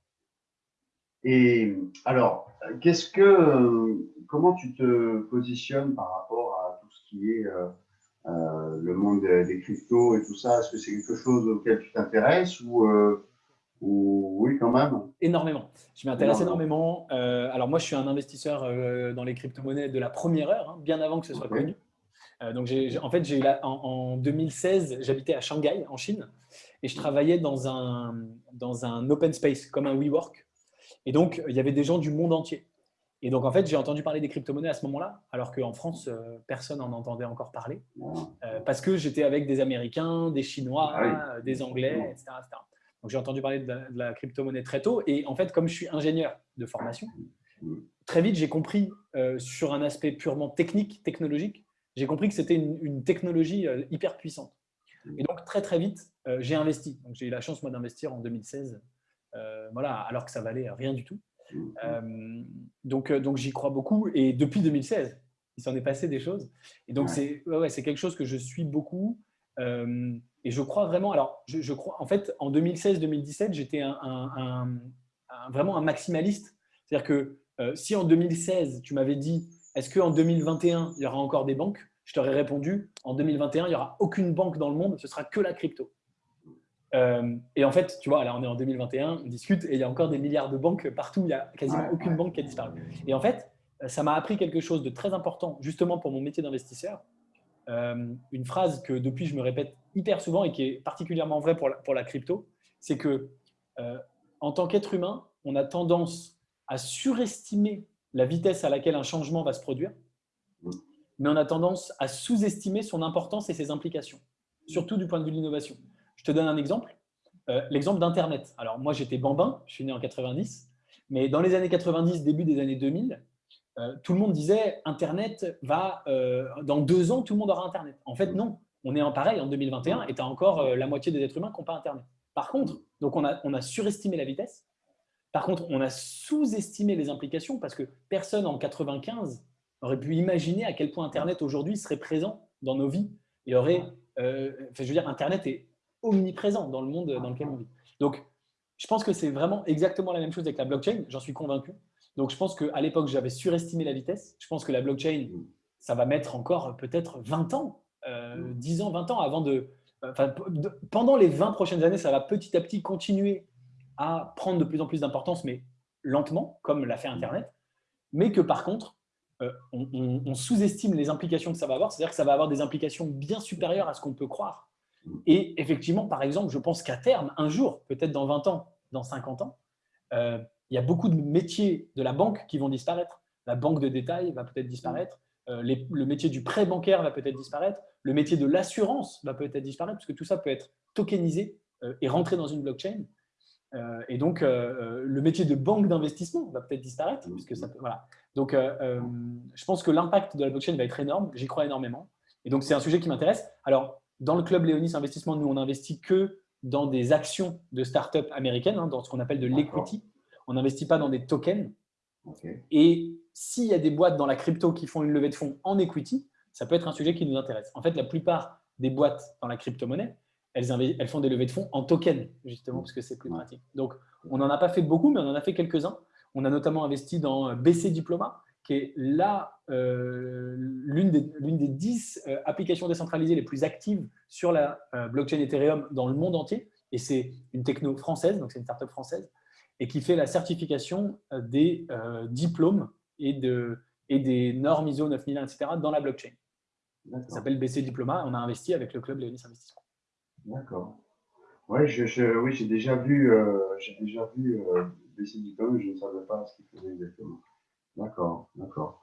Et alors, qu'est-ce que, comment tu te positionnes par rapport à tout ce qui est euh, euh, le monde des, cryptos et tout ça? Est-ce que c'est quelque chose auquel tu t'intéresses ou, euh, ou, oui, quand même Énormément. Je m'intéresse énormément. alors moi, je suis un investisseur dans les crypto-monnaies de la première heure, hein, bien avant que ce soit connu. donc, en fait, j'ai en, en 2016, j'habitais à Shanghai, en Chine, et je travaillais dans un, dans un open space, comme un WeWork, et donc, il y avait des gens du monde entier. Et donc, en fait, j'ai entendu parler des crypto-monnaies à ce moment-là, alors qu'en France, euh, personne n'en entendait encore parler, euh, parce que j'étais avec des Américains, des Chinois, ah des Anglais, etc. j'ai entendu parler de la, crypto-monnaie très tôt. Et en fait, comme je suis ingénieur de formation, très vite, j'ai compris euh, sur un aspect purement technique, technologique, j'ai compris que c'était une, une, technologie hyper puissante. Et donc, très, très vite, j'ai investi. Donc, j'ai eu la chance, moi, d'investir en 2016 euh, voilà, alors que ça valait rien du tout. Euh, donc, euh, donc j'y crois beaucoup. Et depuis 2016, il s'en est passé des choses. Et donc, c'est ouais, quelque chose que je suis beaucoup. Et je crois vraiment, alors, je, crois, en fait, en 2016-2017, j'étais un, vraiment un maximaliste. C'est-à-dire que si en 2016, tu m'avais dit, est-ce qu'en 2021, il y aura encore des banques? Je t'aurais répondu, en 2021, il n'y aura aucune banque dans le monde, ce sera que la crypto. Euh, et en fait, tu vois, là on est en 2021, on discute et il y a encore des milliards de banques partout, il n'y a quasiment aucune banque qui a disparu. Et en fait, ça m'a appris quelque chose de très important, justement pour mon métier d'investisseur. Euh, une phrase que depuis je me répète hyper souvent et qui est particulièrement vraie pour la, crypto, c'est que euh, en tant qu'être humain, on a tendance à surestimer la vitesse à laquelle un changement va se produire, mais on a tendance à sous-estimer son importance et ses implications, surtout du point de vue de l'innovation. Je te donne un exemple. Euh, l'exemple d'Internet. Alors, moi, j'étais bambin, je suis né en 90, mais dans les années 90, début des années 2000, euh, tout le monde disait Internet va, euh, dans deux ans, tout le monde aura Internet. En fait, non. on est en pareil en 2021 et tu as encore la moitié des êtres humains qui n'ont pas Internet. Par contre, donc on a, on a surestimé la vitesse. Par contre, on a sous-estimé les implications parce que personne en 95 aurait pu imaginer à quel point Internet aujourd'hui serait présent dans nos vies et aurait, euh, je veux dire, Internet est omniprésent dans le monde dans lequel on vit. Donc, je pense que c'est vraiment exactement la même chose avec la blockchain, j'en suis convaincu. Donc, je pense qu'à l'époque, j'avais surestimé la vitesse. Je pense que la blockchain, ça va mettre encore peut-être 20 ans, 10 euh, ans, 20 ans avant de, pendant les 20 prochaines années, ça va petit à petit continuer à prendre de plus en plus d'importance, mais lentement, comme l'a fait Internet. Mais que par contre, euh, on, sous-estime les implications que ça va avoir. C'est-à-dire que ça va avoir des implications bien supérieures à ce qu'on peut croire. Et effectivement, par exemple, je pense qu'à terme, un jour, peut-être dans 20 ans, dans 50 ans, euh, il y a beaucoup de métiers de la banque qui vont disparaître. La banque de détail va peut-être disparaître. Euh, le métier du prêt bancaire va peut-être disparaître, le métier de l'assurance va peut-être disparaître, parce que tout ça peut être tokenisé euh, et rentrer dans une blockchain. Euh, et donc, le métier de banque d'investissement va peut-être disparaître. Puisque ça voilà. Donc, je pense que l'impact de la blockchain va être énorme. J'y crois énormément. Et donc, c'est un sujet qui m'intéresse. Alors, dans le club Léonis Investissement, nous, on n'investit que dans des actions de start-up américaines, hein, dans ce qu'on appelle de l'equity. On n'investit pas dans des tokens. Et s'il y a des boîtes dans la crypto qui font une levée de fonds en equity, ça peut être un sujet qui nous intéresse. En fait, la plupart des boîtes dans la crypto-monnaie, elles, elles, font des levées de fonds en token, justement, parce que c'est plus pratique. Donc, on n'en a pas fait beaucoup, mais on en a fait quelques-uns. On a notamment investi dans BC Diploma, qui est là euh, l'une des, 10 euh, applications décentralisées les plus actives sur la euh, blockchain Ethereum dans le monde entier. Et c'est une techno française, donc c'est une startup française, et qui fait la certification des diplômes et, de, et des normes ISO 9001, etc. dans la blockchain. Ça s'appelle BC Diploma. On a investi avec le club Léonis Investissement. D'accord. Ouais, je, oui, j'ai déjà vu, euh, j'ai déjà vu euh, BC Diploma, je ne savais pas ce qu'il faisait exactement. D'accord, d'accord.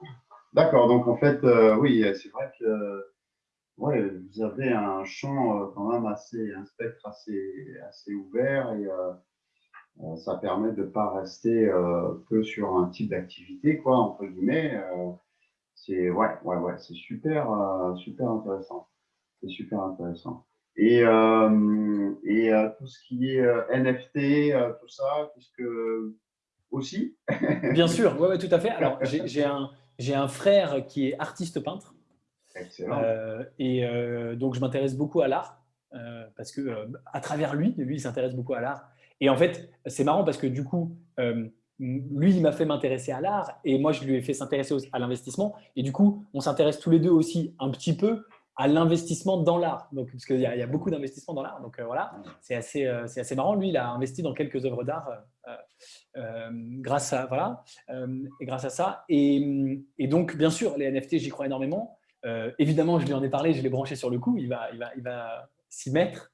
D'accord, donc en fait, euh, oui, c'est vrai que ouais, vous avez un champ quand même assez, un spectre assez, assez ouvert et euh, ça permet de ne pas rester euh, que sur un type d'activité, quoi, entre guillemets. Euh, c'est ouais, ouais, ouais, c'est super, super intéressant. C'est super intéressant. Et, et tout ce qui est NFT, tout ça, puisque aussi? Bien sûr, ouais, ouais, tout à fait. Alors, j'ai un, un frère qui est artiste peintre. Excellent. et donc, je m'intéresse beaucoup à l'art parce que à travers lui, lui, il s'intéresse beaucoup à l'art. Et en fait, c'est marrant parce que du coup, euh, lui, il m'a fait m'intéresser à l'art et moi, je lui ai fait s'intéresser à l'investissement. Et du coup, on s'intéresse tous les deux aussi un petit peu à l'investissement dans l'art. Donc, parce qu'il y, a beaucoup d'investissemement dans l'art. Donc euh, voilà, c'est assez, euh, assez marrant. Lui, il a investi dans quelques œuvres d'art grâce à voilà, et grâce à ça. Et, et, donc, bien sûr, les NFT, j'y crois énormément. évidemment, je lui en ai parlé, je l'ai branché sur le coup. Il va, il va, il va s'y mettre.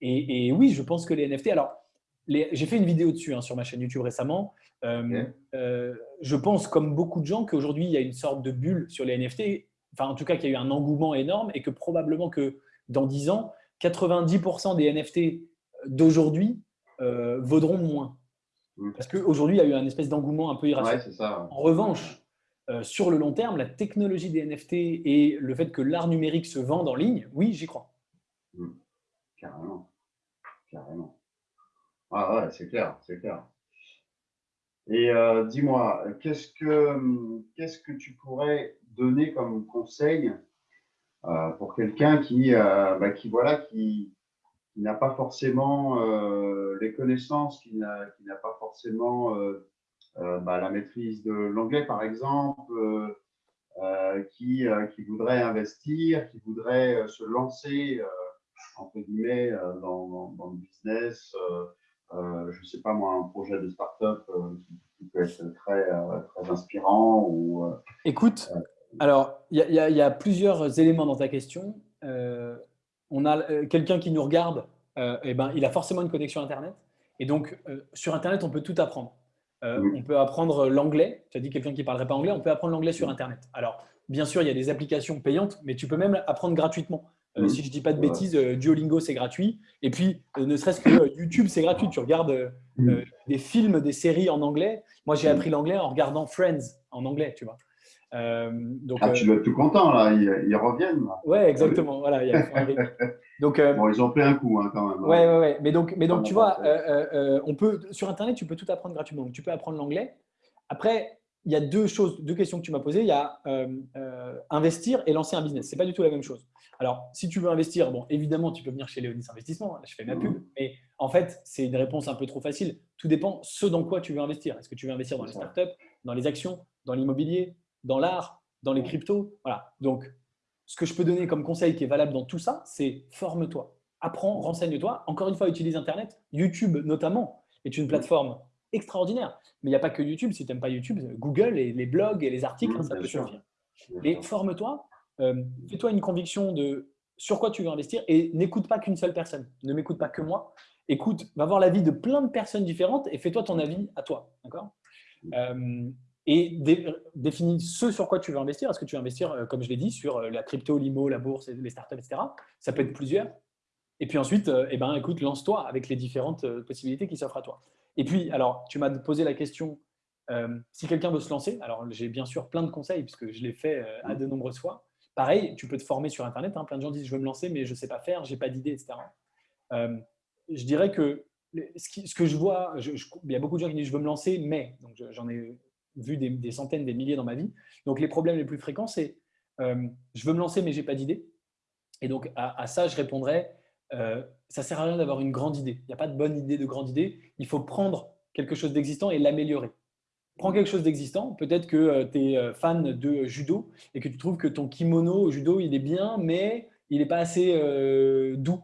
Et, et, oui, je pense que les NFT. Alors, j'ai fait une vidéo dessus hein, sur ma chaîne YouTube récemment. Euh, euh, je pense, comme beaucoup de gens, qu'aujourd'hui, il y a une sorte de bulle sur les NFT. Enfin, en tout cas, qu'il y a eu un engouement énorme et que probablement que dans 10 ans, 90% des NFT d'aujourd'hui euh, vaudront moins. Mm. Parce qu'aujourd'hui, il y a eu un espèce d'engouement un peu irrationnel. En revanche, sur le long terme, la technologie des NFT et le fait que l'art numérique se vende en ligne, oui, j'y crois. Mm. Carrément. Carrément. Ah ouais, c'est clair, c'est clair. Et euh, dis-moi, qu'est-ce que, tu pourrais donner comme conseil euh, pour quelqu'un qui, euh, bah, qui, n'a pas forcément les connaissances, qui n'a, pas forcément bah, la maîtrise de l'anglais, par exemple, qui, voudrait investir, qui voudrait se lancer, entre guillemets, dans, dans, le business je ne sais pas moi, un projet de start-up euh, qui, peut être très, euh, très inspirant ou, Écoute, alors il y, y, a plusieurs éléments dans ta question. on a quelqu'un qui nous regarde, et eh ben, il a forcément une connexion Internet. Et donc, sur Internet, on peut tout apprendre. On peut apprendre l'anglais. Tu as dit quelqu'un qui ne parlerait pas anglais, on peut apprendre l'anglais sur Internet. Alors, bien sûr, il y a des applications payantes, mais tu peux même apprendre gratuitement. Euh, si je ne dis pas de bêtises, euh, Duolingo, c'est gratuit. Et puis, euh, ne serait-ce que YouTube, c'est gratuit. Tu regardes des films, des séries en anglais. Moi, j'ai appris l'anglais en regardant Friends en anglais, tu vois. donc, ah, tu dois être tout content, là, ils, reviennent. Oui, exactement. Voilà, il y a donc, bon, ils ont pris un coup hein, quand même. Oui, ouais, ouais. Mais donc, mais donc tu vois, on peut, sur Internet, tu peux tout apprendre gratuitement. Donc, tu peux apprendre l'anglais. Après, il y a deux choses, deux questions que tu m'as posées. Il y a investir et lancer un business. Ce n'est pas du tout la même chose. Alors, si tu veux investir, bon, évidemment, tu peux venir chez Léonis Investissement. je fais ma pub. Mmh. Mais en fait, c'est une réponse un peu trop facile. Tout dépend ce dans quoi tu veux investir. Est-ce que tu veux investir dans les startups, dans les actions, dans l'immobilier, dans l'art, dans les cryptos? Voilà. Donc, ce que je peux donner comme conseil qui est valable dans tout ça, c'est forme-toi, apprends, renseigne-toi. Encore une fois, utilise Internet. YouTube, notamment, est une plateforme extraordinaire. Mais il n'y a pas que YouTube. Si tu n'aimes pas YouTube, Google et les blogs et les articles, mmh, ça peut suffire. Et forme-toi, fais-toi une conviction de sur quoi tu veux investir et n'écoute pas qu'une seule personne. Ne m'écoute pas que moi. Écoute, va voir l'avis de plein de personnes différentes et fais-toi ton avis à toi. D'accord? Euh, Et définis ce sur quoi tu veux investir. Est-ce que tu veux investir, euh, comme je l'ai dit, sur la crypto, l'IMO, la bourse, les startups, etc. Ça peut être plusieurs. Et puis ensuite, eh ben, écoute, lance-toi avec les différentes possibilités qui s'offrent à toi. Et puis, alors, tu m'as posé la question, si quelqu'un veut se lancer, alors j'ai bien sûr plein de conseils puisque je l'ai fait à de nombreuses fois. Pareil, tu peux te former sur Internet. Hein. Plein de gens disent « je veux me lancer, mais je ne sais pas faire, je n'ai pas d'idée, etc. Euh, je dirais que ce, que je vois, il y a beaucoup de gens qui disent « je veux me lancer, mais… » j'en ai vu des, centaines, des milliers dans ma vie. Donc, les problèmes les plus fréquents, c'est euh, je veux me lancer, mais je n'ai pas d'idée. » Et donc, à, ça, je répondrais euh, ça ne sert à rien d'avoir une grande idée. Il n'y a pas de bonne idée, de grande idée. Il faut prendre quelque chose d'existant et l'améliorer. Prends quelque chose d'existant, peut-être que euh, tu es euh, fan de judo et que tu trouves que ton kimono au judo, il est bien, mais il n'est pas assez euh, doux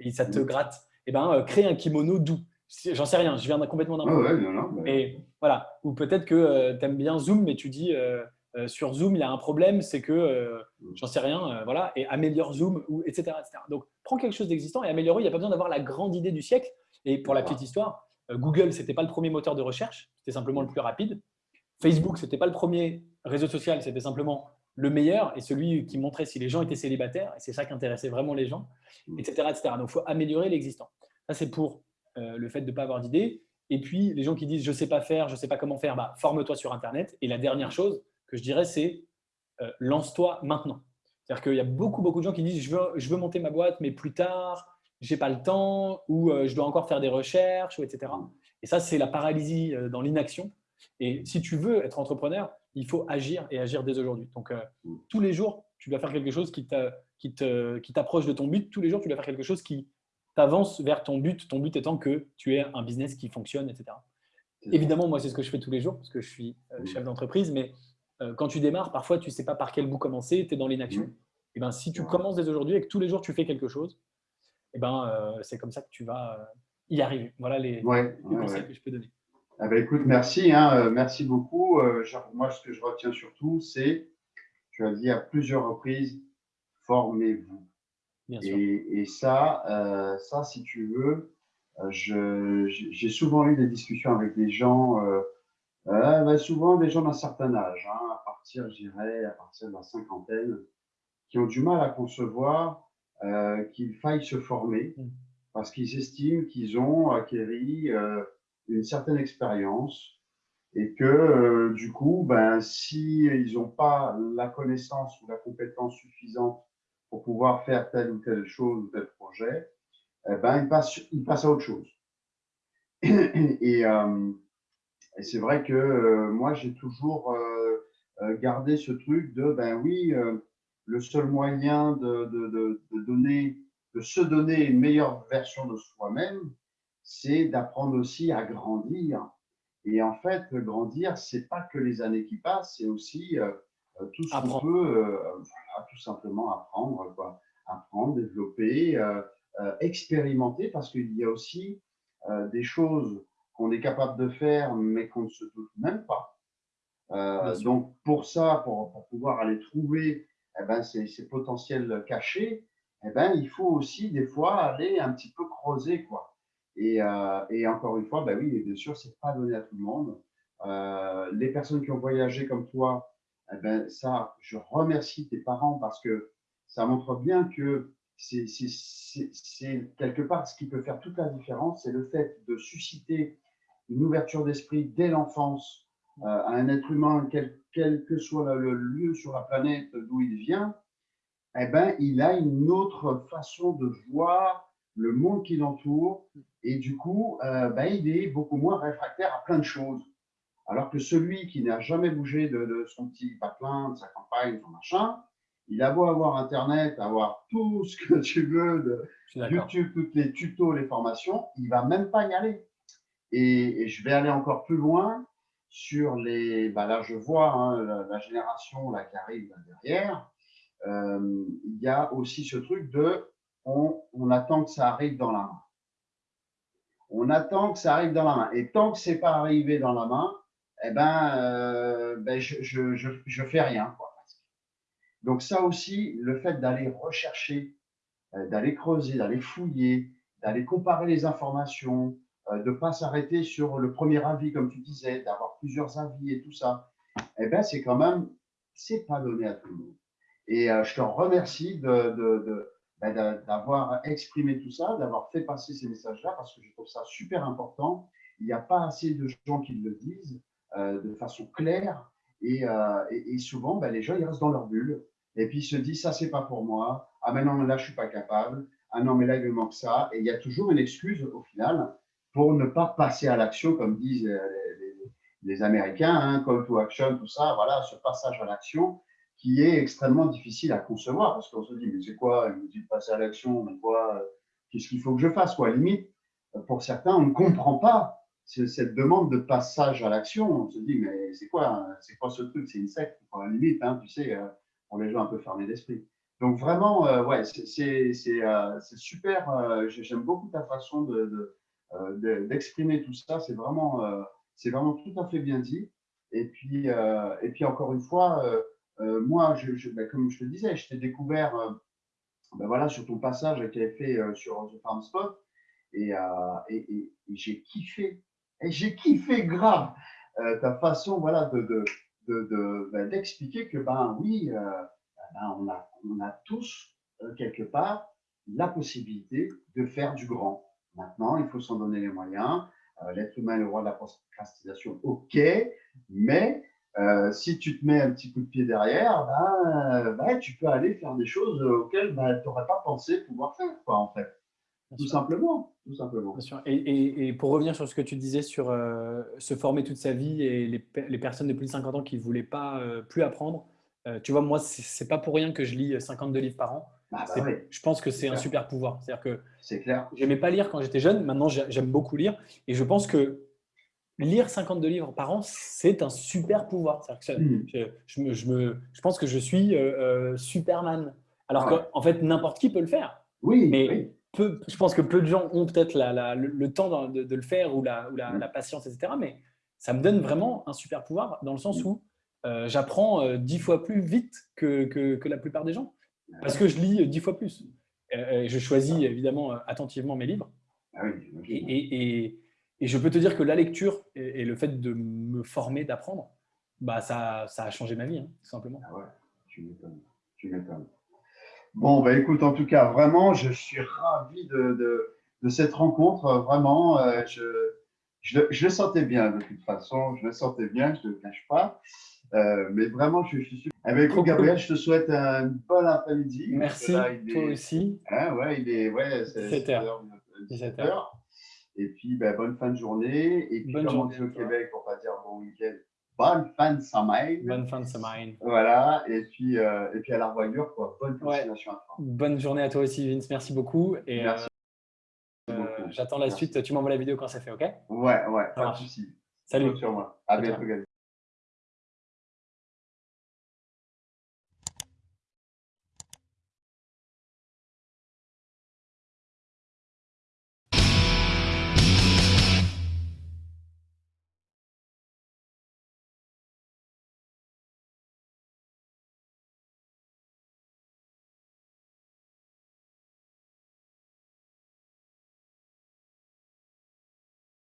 et ça te gratte. Eh ben, crée un kimono doux. J'en sais rien, je viens complètement d'un ouais, voilà. Ou peut-être que tu aimes bien Zoom, mais tu dis sur Zoom, il y a un problème, c'est que mm. j'en sais rien, voilà, et améliore Zoom, ou, etc., etc. Donc, prends quelque chose d'existant et améliore. Il n'y a pas besoin d'avoir la grande idée du siècle. Et pour la petite histoire, euh, Google, ce n'était pas le premier moteur de recherche, c'était simplement le plus rapide. Facebook, ce n'était pas le premier réseau social, c'était simplement le meilleur et celui qui montrait si les gens étaient célibataires, et c'est ça qui intéressait vraiment les gens, etc. Mm. etc. Donc, il faut améliorer l'existant. Ça, c'est pour euh, le fait de ne pas avoir d'idées. Et puis, les gens qui disent « je ne sais pas faire, je ne sais pas comment faire bah, forme-toi sur Internet. Et la dernière chose que je dirais, c'est euh, lance-toi maintenant. C'est-à-dire qu'il y a beaucoup, beaucoup de gens qui disent je veux, je veux monter ma boîte, mais plus tard, j'ai pas le temps ou euh, je dois encore faire des recherches, etc. Et ça, c'est la paralysie euh, dans l'inaction. Et si tu veux être entrepreneur, il faut agir et agir dès aujourd'hui. Donc, euh, tous les jours, tu dois faire quelque chose qui t'approche de ton but. Tous les jours, tu dois faire quelque chose qui t'avance vers ton but. Ton but étant que tu aies un business qui fonctionne, etc. Évidemment, moi, c'est ce que je fais tous les jours parce que je suis chef d'entreprise. Mais quand tu démarres, parfois, tu ne sais pas par quel bout commencer. Tu es dans l'inaction. Et ben, si tu commences dès aujourd'hui et que tous les jours, tu fais quelque chose, eh ben, euh, c'est comme ça que tu vas euh, y arriver. Voilà les, conseils que je peux donner. Ah ben, écoute, merci, hein, euh, merci beaucoup. moi, ce que je retiens surtout, c'est, tu as dit à plusieurs reprises, formez-vous. Et, et, ça, ça, si tu veux, j'ai souvent eu des discussions avec des gens, ben, souvent des gens d'un certain âge, hein, à partir, je dirais, à partir de la cinquantaine, qui ont du mal à concevoir euh, qu'il faille se former mm. parce qu'ils estiment qu'ils ont acquéri euh, une certaine expérience et que euh, du coup, ben, s'ils n'ont pas la connaissance ou la compétence suffisante pour pouvoir faire telle ou telle chose ou tel projet, eh ben, ils, passent, ils passent à autre chose. et, et c'est vrai que moi, j'ai toujours gardé ce truc de, ben oui, le seul moyen de, de, de, donner, de se donner une meilleure version de soi-même, c'est d'apprendre aussi à grandir. Et en fait, grandir, c'est pas que les années qui passent, c'est aussi euh, euh, tout ce qu'on peut, euh, tout simplement apprendre, quoi. apprendre, développer, expérimenter, parce qu'il y a aussi des choses qu'on est capable de faire, mais qu'on ne se doute même pas. donc pour ça, pour, pour, pouvoir aller trouver eh ben, ces, potentiels cachés, eh ben, il faut aussi des fois aller un petit peu creuser. Quoi. Et, euh, et encore une fois, ben oui, bien sûr, ce n'est pas donné à tout le monde. Euh, les personnes qui ont voyagé comme toi, eh ben, ça, je remercie tes parents parce que ça montre bien que c'est quelque part ce qui peut faire toute la différence, c'est le fait de susciter une ouverture d'esprit dès l'enfance à un être humain, quel, quel, que soit le lieu sur la planète d'où il vient, eh ben, il a une autre façon de voir le monde qui l'entoure et du coup, euh, ben, il est beaucoup moins réfractaire à plein de choses. Alors que celui qui n'a jamais bougé de, son petit patelin, de sa campagne, son machin, il a beau avoir Internet, avoir tout ce que tu veux, de YouTube, toutes les tutos, les formations, il va même pas y aller. Et, je vais aller encore plus loin sur les. Bah là, je vois hein, la, génération là, qui arrive derrière. Euh, il y a aussi ce truc de on, attend que ça arrive dans la main. On attend que ça arrive dans la main. Et tant que c'est pas arrivé dans la main, eh ben, euh, ben je, je, fais rien. Donc ça aussi, le fait d'aller rechercher, euh, d'aller creuser, d'aller fouiller, d'aller comparer les informations, de ne pas s'arrêter sur le premier avis, comme tu disais, d'avoir plusieurs avis et tout ça, eh ben, c'est quand même, c'est pas donné à tout le monde. Et je te remercie de ben, d'avoir exprimé tout ça, d'avoir fait passer ces messages-là, parce que je trouve ça super important. Il n'y a pas assez de gens qui le disent euh, de façon claire, et, euh, et, souvent, ben, les gens, ils restent dans leur bulle, et puis ils se disent, ça, c'est pas pour moi, ah mais non, là, je suis pas capable, ah non, mais là, il me manque ça, et il y a toujours une excuse, au final, pour ne pas passer à l'action, comme disent les, Américains, hein, call to action, tout ça, voilà, ce passage à l'action, qui est extrêmement difficile à concevoir parce qu'on se dit, mais c'est quoi, il me dit de passer à l'action, mais quoi, euh, qu'est-ce qu'il faut que je fasse quoi, à limite, euh, pour certains, on ne comprend pas cette demande de passage à l'action. On se dit, mais c'est quoi, c'est quoi ce truc C'est une secte, à la limite, hein, tu sais, euh, pour les gens un peu fermés d'esprit. Donc vraiment, ouais, c'est super. J'aime beaucoup ta façon de, tout ça. C'est vraiment, c'est vraiment tout à fait bien dit. Et puis, et puis encore une fois, euh, moi, ben, comme je te disais, je t'ai découvert euh, ben voilà, sur ton passage que tu fait euh, sur The Farm Spot et, j'ai kiffé. Et j'ai kiffé grave ta façon voilà, ben, d'expliquer que ben oui, on, a, on a tous quelque part la possibilité de faire du grand. Maintenant, il faut s'en donner les moyens. L'être humain est le roi de la procrastination, ok, mais euh, si tu te mets un petit coup de pied derrière, ben, ben tu peux aller faire des choses auxquelles ben, tu n'aurais pas pensé pouvoir faire, quoi, en fait. tout simplement, tout simplement. Et, et, pour revenir sur ce que tu disais sur euh, se former toute sa vie et les, les, personnes de plus de 50 ans qui ne voulaient pas euh, plus apprendre, tu vois, moi, c'est pas pour rien que je lis 52 livres par an. Ah, bah je pense que c'est un super pouvoir. C'est-à-dire que clair. J'aimais pas lire quand j'étais jeune. Maintenant, j'aime beaucoup lire. Et je pense que lire 52 livres par an, c'est un super pouvoir. Hmm. je, me, je, pense que je suis euh, euh, Superman. Alors qu'en fait, n'importe qui peut le faire. Oui, mais Peu, je pense que peu de gens ont peut-être le, temps de, le faire ou, la, hmm. la, patience, etc. Mais ça me donne vraiment un super pouvoir dans le sens hmm. où euh, j'apprends dix fois plus vite que, que, la plupart des gens. Parce que je lis dix fois plus. je choisis évidemment attentivement mes livres. Ah oui, et, et et je peux te dire que la lecture et, le fait de me former, d'apprendre, bah ça, ça, a changé ma vie, hein, tout simplement. Ah ouais, tu m'étonnes. Tu m'étonnes. Bon, bah écoute, en tout cas, vraiment, je suis ravi de, de, cette rencontre. Vraiment, euh, je, je, je, le sentais bien de toute façon. Je le sentais bien, je ne le cache pas. Euh, mais vraiment, je, suis super. Avec eh Gabriel, je te souhaite un bon après-midi. Merci, toi aussi. Hein, ouais, il est ouais, 17 h 17 h et puis, ben, bonne fin de journée. Et puis, bonne comme on dit au Québec, on va dire bon week-end, bonne fin de semaine. Bonne fin de semaine. Voilà. Et puis, euh, et puis à la revoyure, quoi. Bonne continuation à toi. Bonne journée à toi aussi, Vince. Merci beaucoup. Et, Merci. Euh, J'attends la suite. Tu m'envoies la vidéo quand ça fait, OK? Ouais, ouais, pas de souci. Salut. Sur moi. À bientôt,